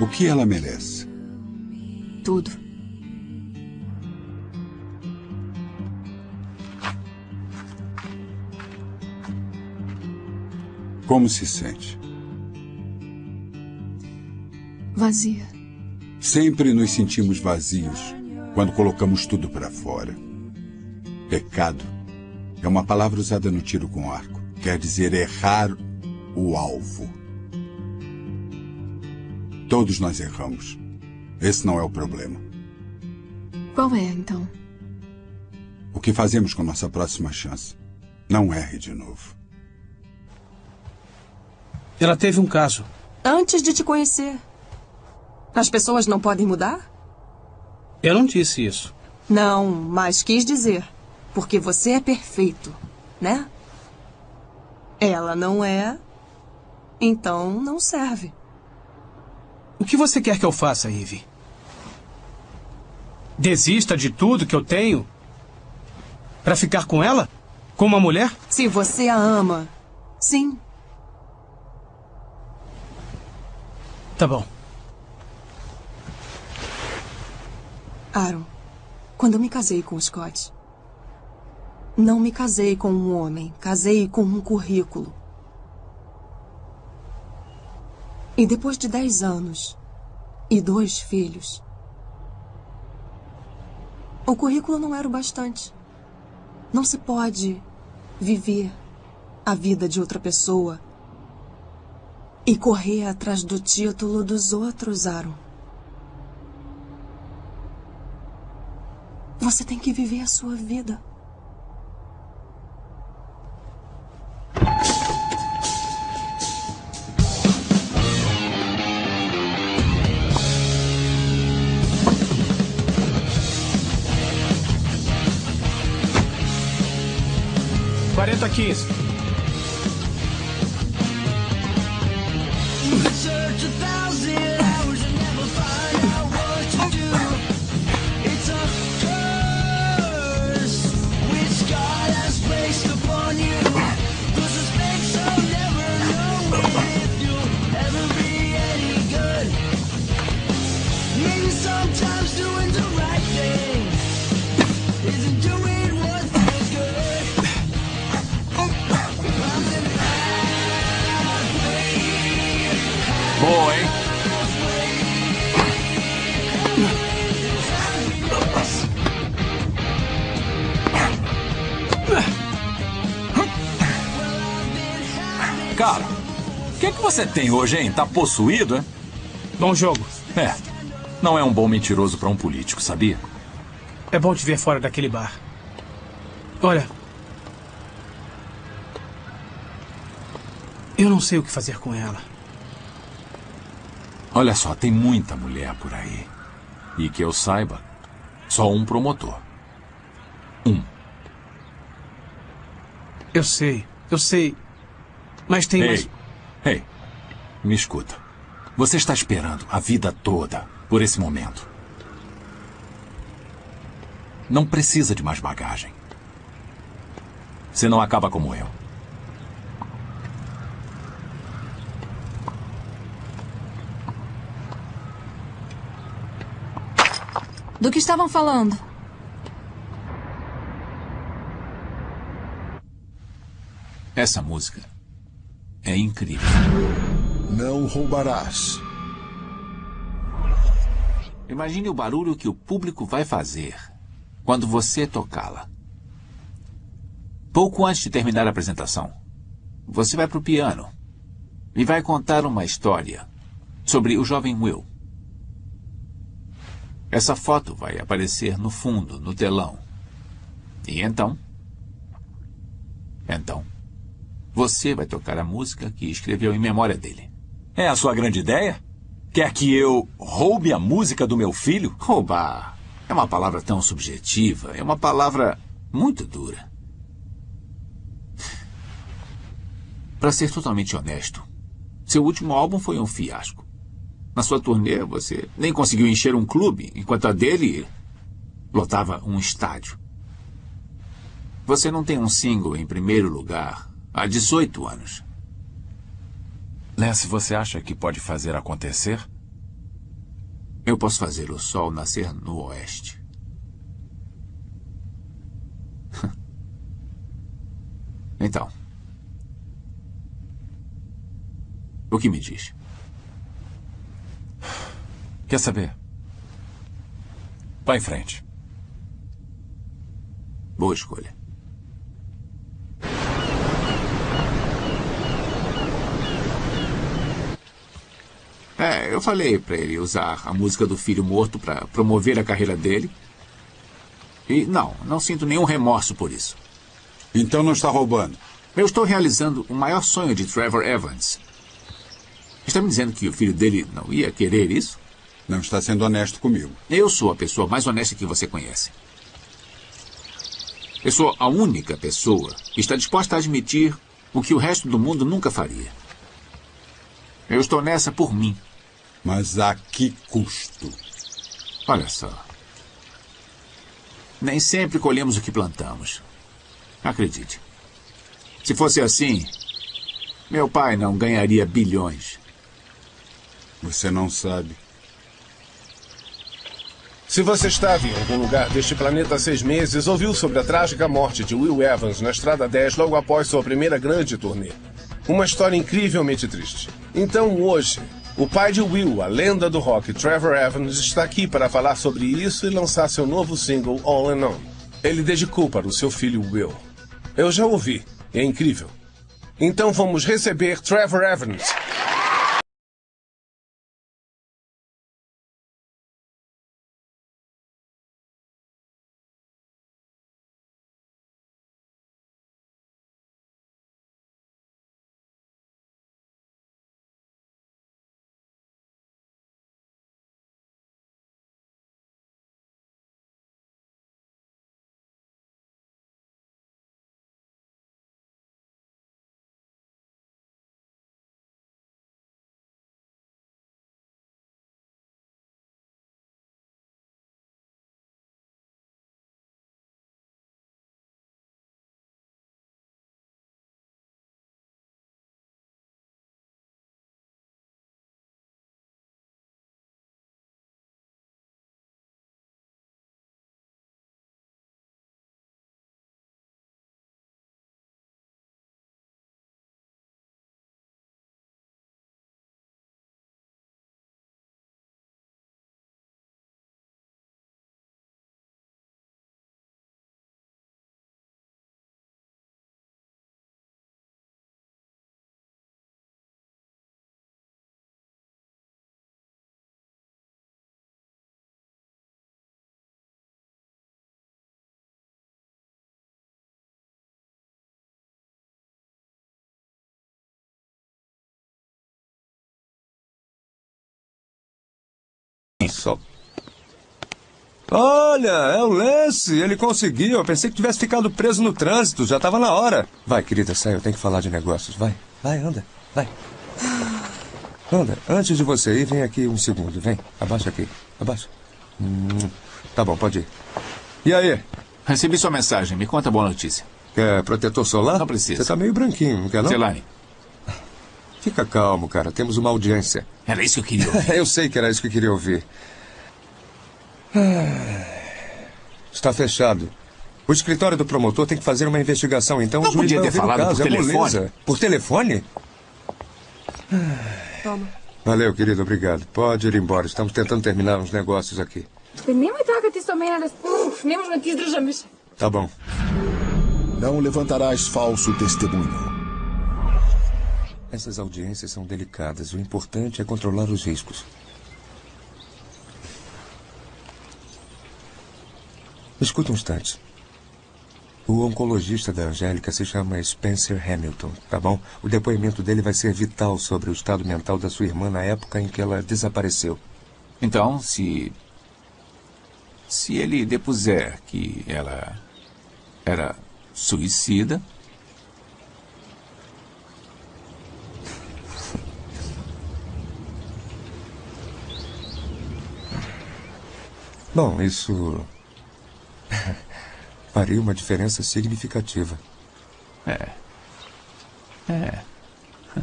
O que ela merece?
Tudo.
Como se sente?
Vazia.
Sempre nos sentimos vazios quando colocamos tudo para fora. Pecado é uma palavra usada no tiro com arco. Quer dizer errar o alvo. Todos nós erramos. Esse não é o problema.
Qual é, então?
O que fazemos com nossa próxima chance? Não erre de novo.
Ela teve um caso.
Antes de te conhecer. As pessoas não podem mudar?
Eu não disse isso.
Não, mas quis dizer. Porque você é perfeito, né? Ela não é. Então não serve.
O que você quer que eu faça, Ivy? Desista de tudo que eu tenho para ficar com ela? Com uma mulher?
Se você a ama, sim.
Tá bom.
Aaron, quando eu me casei com o Scott, não me casei com um homem, casei com um currículo. E depois de dez anos e dois filhos, o currículo não era o bastante. Não se pode viver a vida de outra pessoa e correr atrás do título dos outros, Aaron. Você tem que viver a sua vida.
15. Cara, o que, é que você tem hoje, hein? Tá possuído, é?
Bom jogo.
É. Não é um bom mentiroso para um político, sabia?
É bom te ver fora daquele bar. Olha. Eu não sei o que fazer com ela.
Olha só, tem muita mulher por aí. E que eu saiba, só um promotor. Um.
Eu sei, eu sei. Mas tem
Ei,
mais.
ei, me escuta. Você está esperando a vida toda por esse momento. Não precisa de mais bagagem. Você não acaba como eu.
Do que estavam falando?
Essa música é incrível.
Não roubarás.
Imagine o barulho que o público vai fazer quando você tocá-la. Pouco antes de terminar a apresentação, você vai para o piano e vai contar uma história sobre o jovem Will. Essa foto vai aparecer no fundo, no telão. E então? Então, você vai tocar a música que escreveu em memória dele. É a sua grande ideia? Quer que eu roube a música do meu filho? Roubar é uma palavra tão subjetiva, é uma palavra muito dura. Para ser totalmente honesto, seu último álbum foi um fiasco. Na sua turnê, você nem conseguiu encher um clube, enquanto a dele lotava um estádio. Você não tem um single em primeiro lugar há 18 anos.
Lance, você acha que pode fazer acontecer?
Eu posso fazer o sol nascer no oeste. Então. O que me diz?
Quer saber? Vá em frente.
Boa escolha. É, eu falei para ele usar a música do filho morto para promover a carreira dele. E não, não sinto nenhum remorso por isso.
Então não está roubando.
Eu estou realizando o maior sonho de Trevor Evans. Está me dizendo que o filho dele não ia querer isso?
Não está sendo honesto comigo.
Eu sou a pessoa mais honesta que você conhece. Eu sou a única pessoa que está disposta a admitir o que o resto do mundo nunca faria. Eu estou nessa por mim.
Mas a que custo?
Olha só. Nem sempre colhemos o que plantamos. Acredite. Se fosse assim, meu pai não ganharia bilhões.
Você não sabe.
Se você estava em algum lugar deste planeta há seis meses, ouviu sobre a trágica morte de Will Evans na Estrada 10 logo após sua primeira grande turnê. Uma história incrivelmente triste. Então, hoje, O pai de Will, a lenda do rock, Trevor Evans, está aqui para falar sobre isso e lançar seu novo single All and On. Ele dedicou para o seu filho Will. Eu já ouvi, é incrível. Então vamos receber Trevor Evans.
Olha, é o Lance. Ele conseguiu. Eu pensei que tivesse ficado preso no trânsito. Já estava na hora. Vai, querida, sai. Eu tenho que falar de negócios. Vai, vai, anda. Vai. Anda, antes de você ir, vem aqui um segundo. Vem, abaixa aqui. Abaixa. Hum, tá bom, pode ir. E aí?
Recebi sua mensagem. Me conta a boa notícia.
Quer protetor solar?
Não precisa.
Você tá meio branquinho, não quer não?
Zelane.
Fica calmo, cara. Temos uma audiência.
Era isso que eu queria ouvir.
eu sei que era isso que eu queria ouvir. Ah, Está fechado. O escritório do promotor tem que fazer uma investigação, então
Não
o juiz
podia ter falado
caso.
por
é
telefone.
moleza. Por telefone?
Toma.
Valeu, querido, obrigado. Pode ir embora. Estamos tentando terminar uns negócios aqui. Tá bom.
Não levantarás falso testemunho.
Essas audiências são delicadas. O importante é controlar os riscos. Escuta um instante. O oncologista da Angélica se chama Spencer Hamilton, tá bom? O depoimento dele vai ser vital sobre o estado mental da sua irmã na época em que ela desapareceu.
Então, se. Se ele depuser que ela era suicida.
Bom, isso. faria uma diferença significativa.
É. É.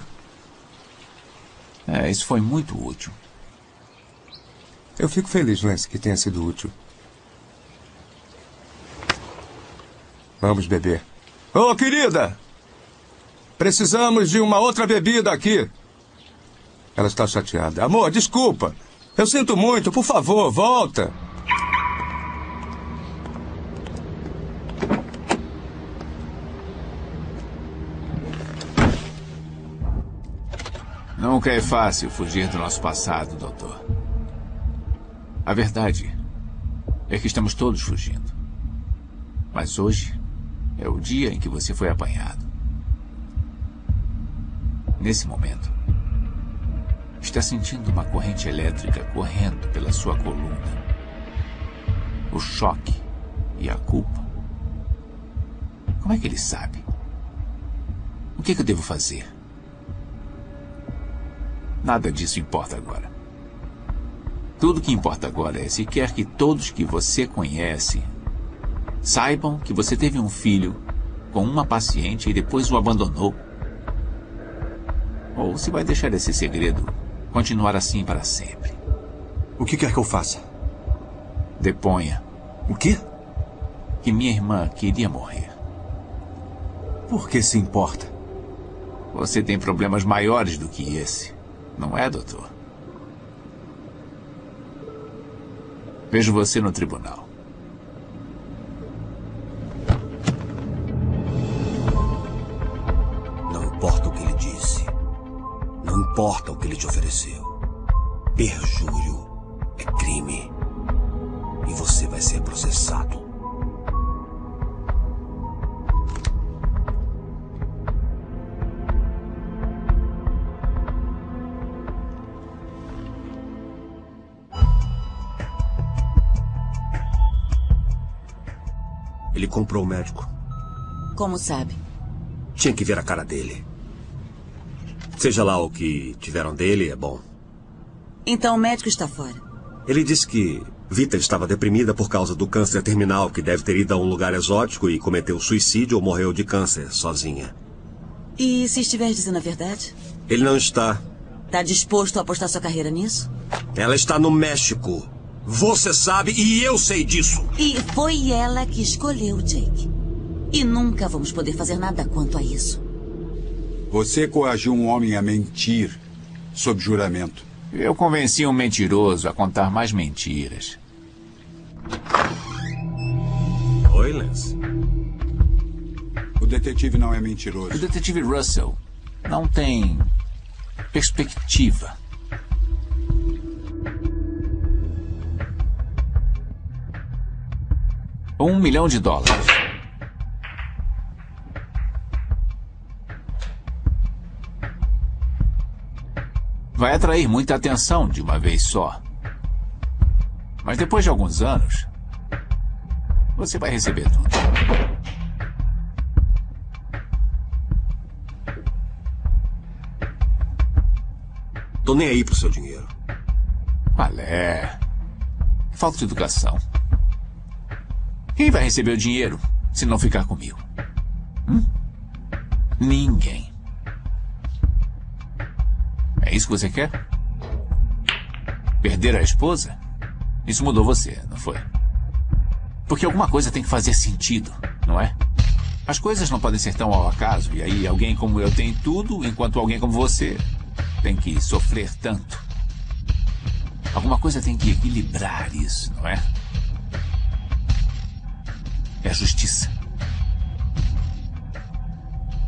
É, isso foi muito útil.
Eu fico feliz, Lance, que tenha sido útil. Vamos beber. Ô, querida! Precisamos de uma outra bebida aqui. Ela está chateada. Amor, desculpa. Eu sinto muito. Por favor, volta.
Nunca é fácil fugir do nosso passado, doutor. A verdade é que estamos todos fugindo. Mas hoje é o dia em que você foi apanhado. Nesse momento, está sentindo uma corrente elétrica correndo pela sua coluna. O choque e a culpa. Como é que ele sabe? O que, que eu devo fazer? Nada disso importa agora. Tudo que importa agora é se quer que todos que você conhece saibam que você teve um filho com uma paciente e depois o abandonou. Ou se vai deixar esse segredo continuar assim para sempre.
O que quer que eu faça?
Deponha.
O quê?
Que minha irmã queria morrer.
Por que se importa?
Você tem problemas maiores do que esse, não é, doutor? Vejo você no tribunal.
Não importa o que ele disse. Não importa o que ele te ofereceu. Perjúrio é crime. Ser processado. Ele comprou o médico.
Como sabe?
Tinha que ver a cara dele. Seja lá o que tiveram dele, é bom.
Então o médico está fora.
Ele disse que Vita estava deprimida por causa do câncer terminal, que deve ter ido a um lugar exótico e cometeu suicídio ou morreu de câncer sozinha.
E se estiver dizendo a verdade?
Ele não está.
Está disposto a apostar sua carreira nisso?
Ela está no México. Você sabe e eu sei disso.
E foi ela que escolheu Jake. E nunca vamos poder fazer nada quanto a isso.
Você coagiu um homem a mentir sob juramento.
Eu convenci um mentiroso a contar mais mentiras.
Oi, Lance.
O detetive não é mentiroso.
O detetive Russell não tem perspectiva. Um milhão de dólares. Vai atrair muita atenção de uma vez só. Mas depois de alguns anos, você vai receber tudo.
Tô nem aí pro seu dinheiro.
Malé. Falta de educação. Quem vai receber o dinheiro se não ficar comigo? Hum? Ninguém. É isso que você quer? Perder a esposa? Isso mudou você, não foi? Porque alguma coisa tem que fazer sentido, não é? As coisas não podem ser tão ao acaso, e aí alguém como eu tem tudo, enquanto alguém como você tem que sofrer tanto. Alguma coisa tem que equilibrar isso, não é? É justiça.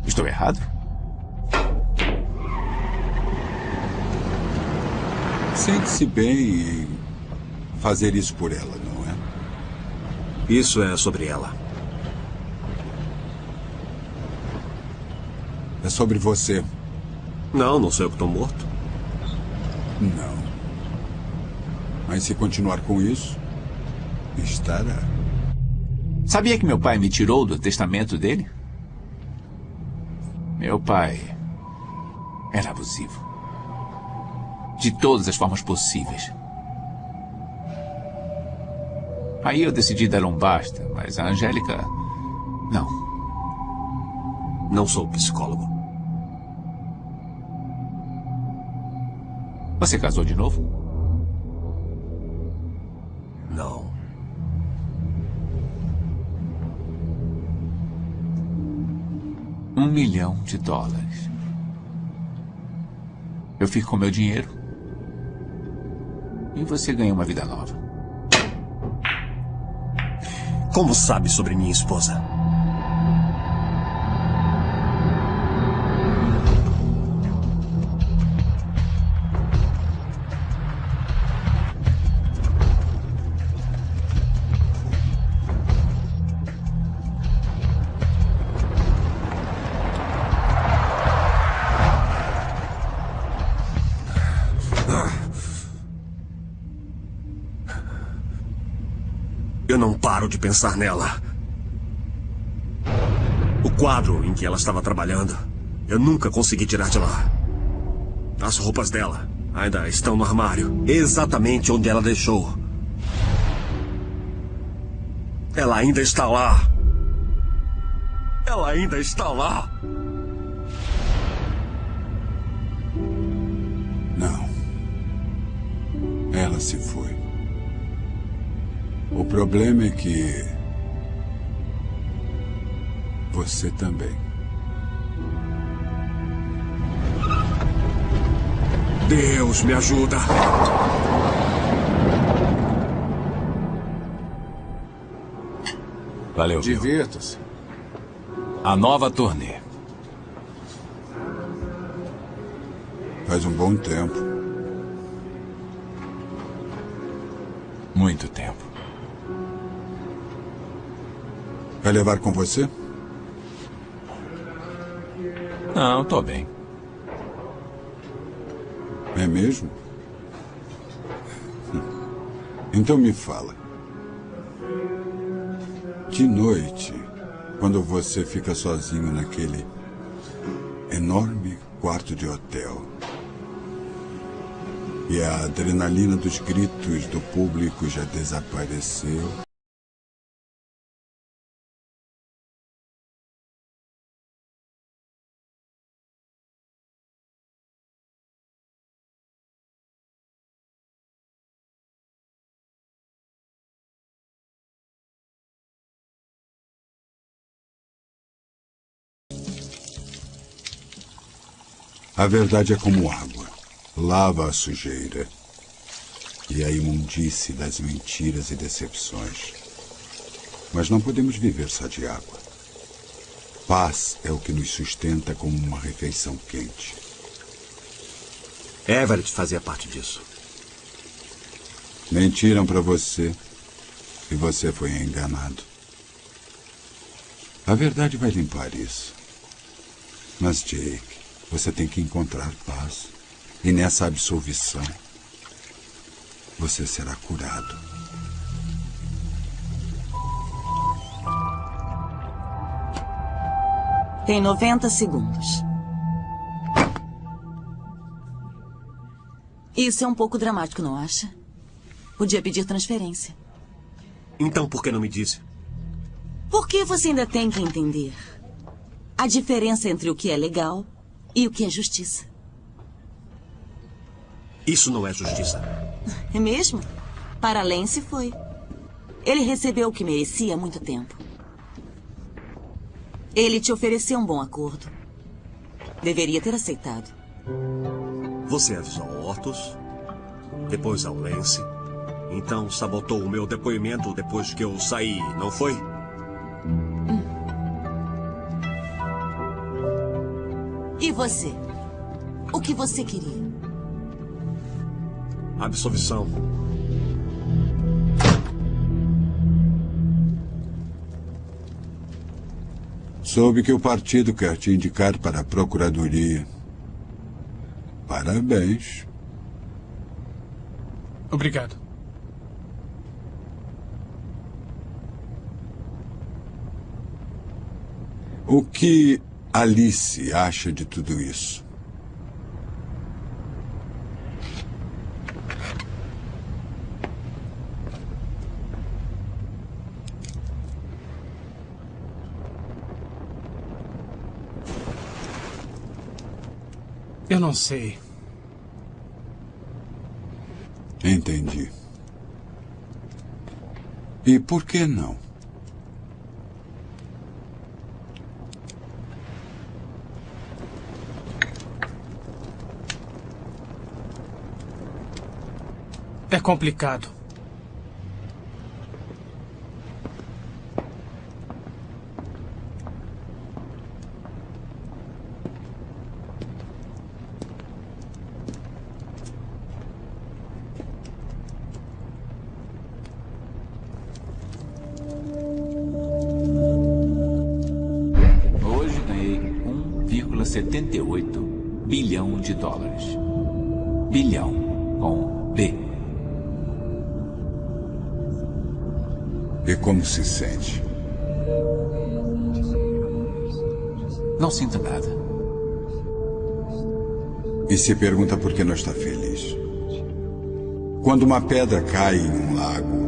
Estou errado?
Sente-se bem em fazer isso por ela, não é?
Isso é sobre ela.
É sobre você.
Não, não sou eu que estou morto.
Não. Mas se continuar com isso, estará.
Sabia que meu pai me tirou do testamento dele? Meu pai era abusivo. De todas as formas possíveis. Aí eu decidi dar um basta, mas a Angélica. Não.
Não sou psicólogo.
Você casou de novo?
Não.
Um milhão de dólares. Eu fico com meu dinheiro. E você ganha uma vida nova.
Como sabe sobre minha esposa? De pensar nela. O quadro em que ela estava trabalhando, eu nunca consegui tirar de lá. As roupas dela ainda estão no armário, exatamente onde ela deixou. Ela ainda está lá. Ela ainda está lá.
Problema é que. Você também.
Deus me ajuda.
Valeu?
Divirta-se.
A nova turnê.
Faz um bom tempo.
Muito tempo.
Vai levar com você?
Não, tô bem.
É mesmo? Então me fala. De noite, quando você fica sozinho naquele enorme quarto de hotel e a adrenalina dos gritos do público já desapareceu. A verdade é como água. Lava a sujeira e a imundície das mentiras e decepções. Mas não podemos viver só de água. Paz é o que nos sustenta como uma refeição quente.
Everett fazia parte disso.
Mentiram para você e você foi enganado. A verdade vai limpar isso. Mas, Jake, você tem que encontrar paz. E nessa absolvição, você será curado.
Tem 90 segundos. Isso é um pouco dramático, não acha? Podia pedir transferência.
Então por que não me disse?
Porque você ainda tem que entender a diferença entre o que é legal e o que é justiça.
Isso não é justiça.
É mesmo? Para Lance foi. Ele recebeu o que merecia há muito tempo. Ele te ofereceu um bom acordo. Deveria ter aceitado.
Você avisou ao Hortus, depois ao Lance. Então sabotou o meu depoimento depois que eu saí, não foi?
Você? O que você queria?
Absolvição.
Soube que o partido quer te indicar para a procuradoria. Parabéns.
Obrigado.
O que Alice acha de tudo isso?
Eu não sei.
Entendi. E por que não?
É complicado.
Se pergunta por que não está feliz. Quando uma pedra cai em um lago,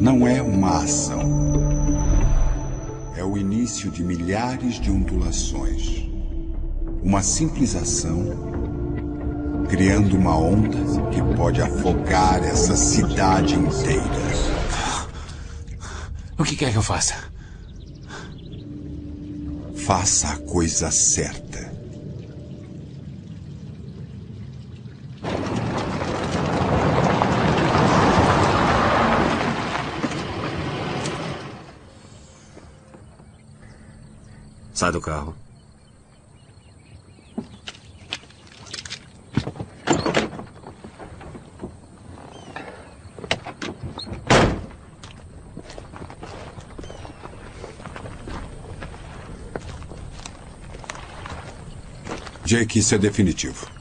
não é uma ação. É o início de milhares de ondulações. Uma simples ação criando uma onda que pode afogar essa cidade inteira.
O que quer que eu faça?
Faça a coisa certa.
Sai do carro.
Jake, isso é definitivo.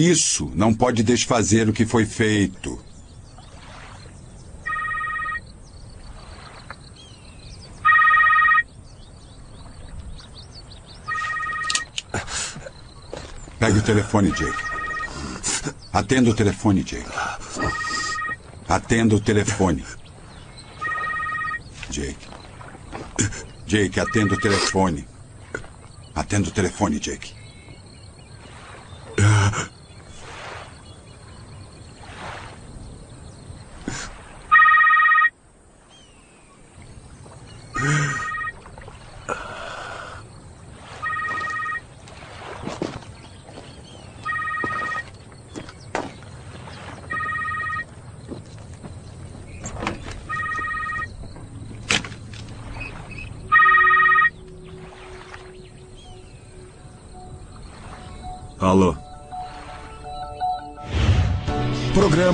Isso não pode desfazer o que foi feito. Pegue o telefone, Jake. Atenda o telefone, Jake. Atenda o telefone. Jake. Jake, atenda o telefone. Atenda o telefone, Jake.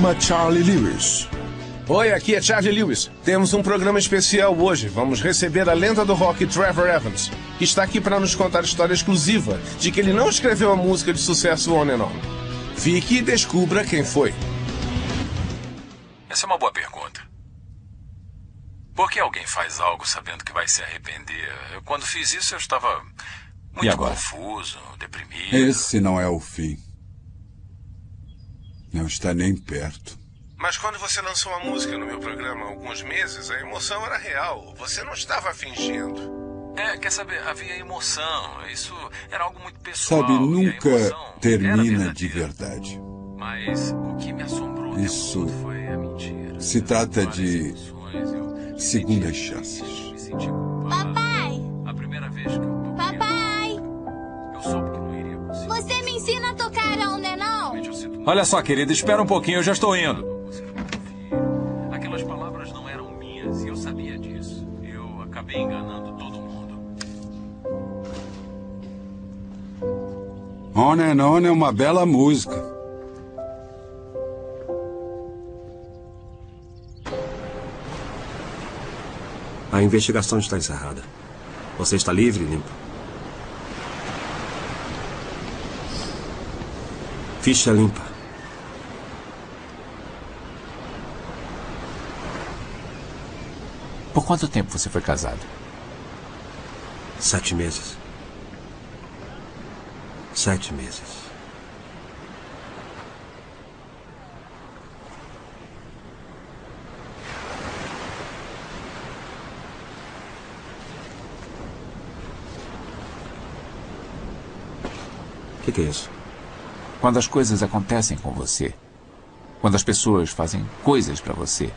Programa Charlie Lewis.
Oi, aqui é Charlie Lewis. Temos um programa especial hoje. Vamos receber a lenda do rock Trevor Evans, que está aqui para nos contar a história exclusiva de que ele não escreveu a música de sucesso On and On. Fique e descubra quem foi.
Essa é uma boa pergunta. Por que alguém faz algo sabendo que vai se arrepender? Eu, quando fiz isso, eu estava muito confuso, deprimido.
Esse não é o fim. Não está nem perto.
Mas quando você lançou a música no meu programa há alguns meses, a emoção era real. Você não estava fingindo.
É, quer saber, havia emoção. Isso era algo muito pessoal.
Sabe, nunca termina de verdade.
Mas o que me assombrou
Isso
foi a mentira.
se trata de segundas chances.
Olha só, querida, espera um pouquinho, eu já estou indo. Aquelas palavras não eram minhas e eu sabia disso. Eu acabei enganando todo mundo.
On and On é uma bela música.
A investigação está encerrada. Você está livre e limpo. Ficha limpa.
Quanto tempo você foi casado?
Sete meses. Sete meses. O que, que é isso?
Quando as coisas acontecem com você. Quando as pessoas fazem coisas para você.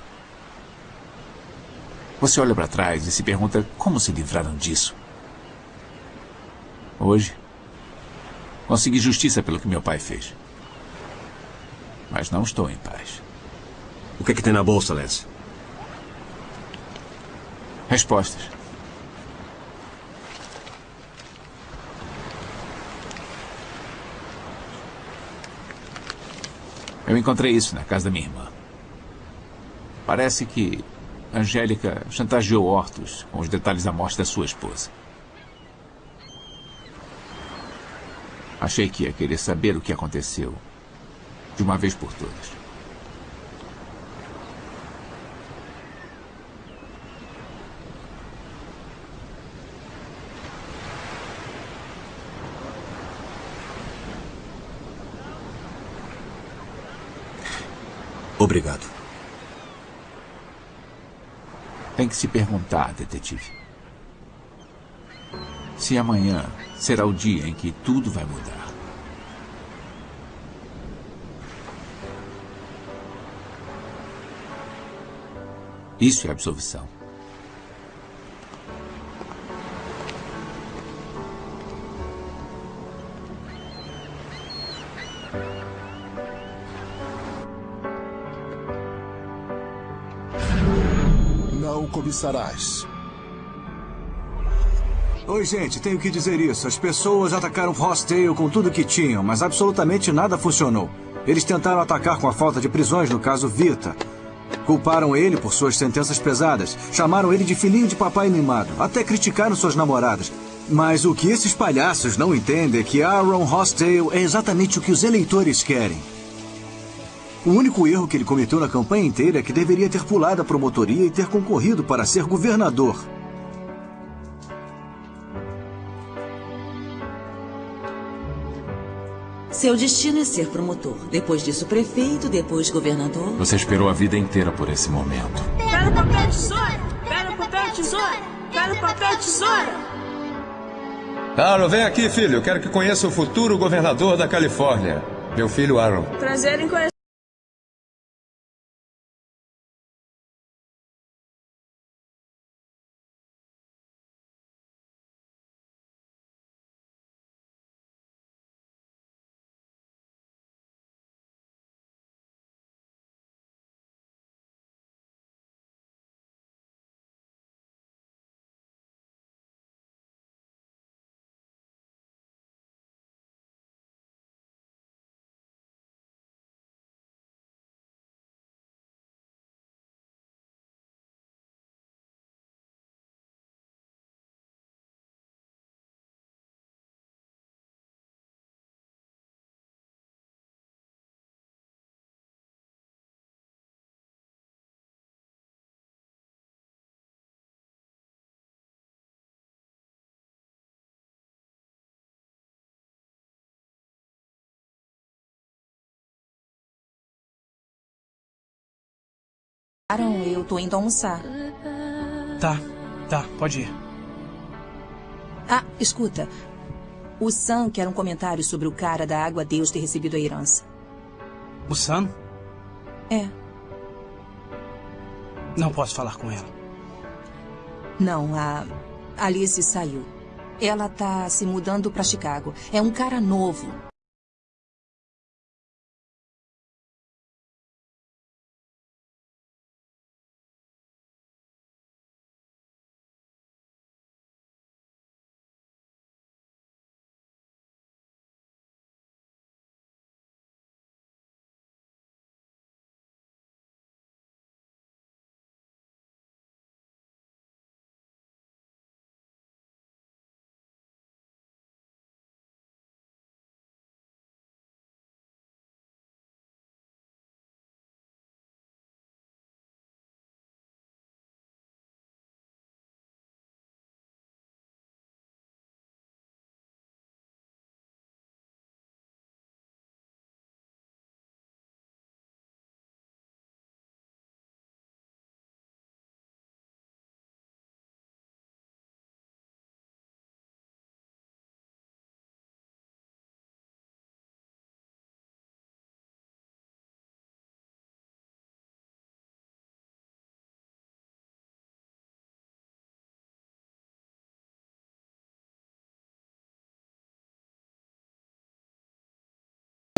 Você olha para trás e se pergunta como se livraram disso. Hoje, consegui justiça pelo que meu pai fez. Mas não estou em paz.
O que, que tem na bolsa, Lance?
Respostas. Eu encontrei isso na casa da minha irmã. Parece que Angélica chantageou Hortus com os detalhes da morte da sua esposa. Achei que ia querer saber o que aconteceu. De uma vez por todas.
Obrigado.
Tem que se perguntar, detetive. Se amanhã será o dia em que tudo vai mudar. Isso é absolvição.
Cobiçarás.
Oi, gente, tenho que dizer isso. As pessoas atacaram Rossdale com tudo que tinham, mas absolutamente nada funcionou. Eles tentaram atacar com a falta de prisões no caso Vita. Culparam ele por suas sentenças pesadas. Chamaram ele de filhinho de papai mimado. Até criticaram suas namoradas. Mas o que esses palhaços não entendem é que Aaron Rossdale é exatamente o que os eleitores querem. O único erro que ele cometeu na campanha inteira é que deveria ter pulado a promotoria e ter concorrido para ser governador.
Seu destino é ser promotor. Depois disso, prefeito, depois governador.
Você esperou a vida inteira por esse momento.
Pega papel tesoura! Pega papel tesoura! Pega papel tesoura!
Aaron, vem aqui, filho. Eu quero que conheça o futuro governador da Califórnia. Meu filho Aaron.
Prazer em conhecer.
Aaron, eu tô indo almoçar.
Tá, tá, pode ir.
Ah, escuta. O Sam quer um comentário sobre o cara da Água Deus ter recebido a herança.
O Sam?
É.
Não posso falar com ela.
Não, a Alice saiu. Ela tá se mudando pra Chicago. É um cara novo.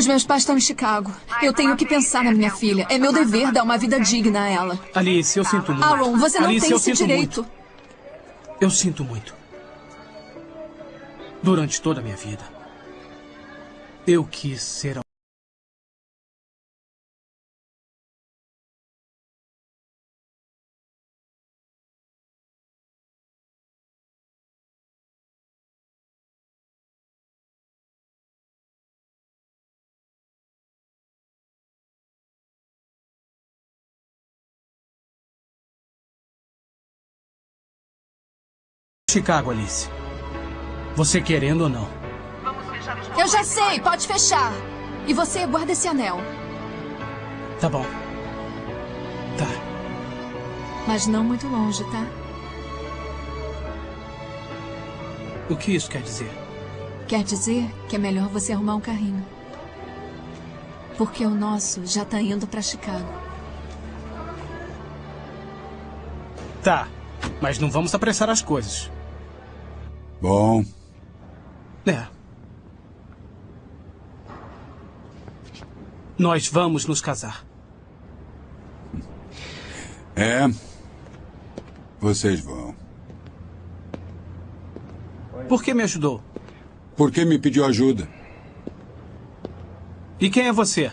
Os meus pais estão em Chicago. Eu tenho que pensar na minha filha. É meu dever dar uma vida digna a ela.
Alice, eu sinto muito.
Aaron, você não
Alice,
tem esse direito.
muito. Eu sinto muito. Durante toda a minha vida, eu quis ser a Chicago, Alice. Você querendo ou não.
Eu já sei, pode fechar. E você guarda esse anel.
Tá bom. Tá.
Mas não muito longe, tá?
O que isso quer dizer?
Quer dizer que é melhor você arrumar um carrinho. Porque o nosso já tá indo pra Chicago.
Tá. Mas não vamos apressar as coisas.
Bom,
É. Nós vamos nos casar.
é. Vocês vão.
Por que me ajudou?
Por que me pediu ajuda?
E quem é você?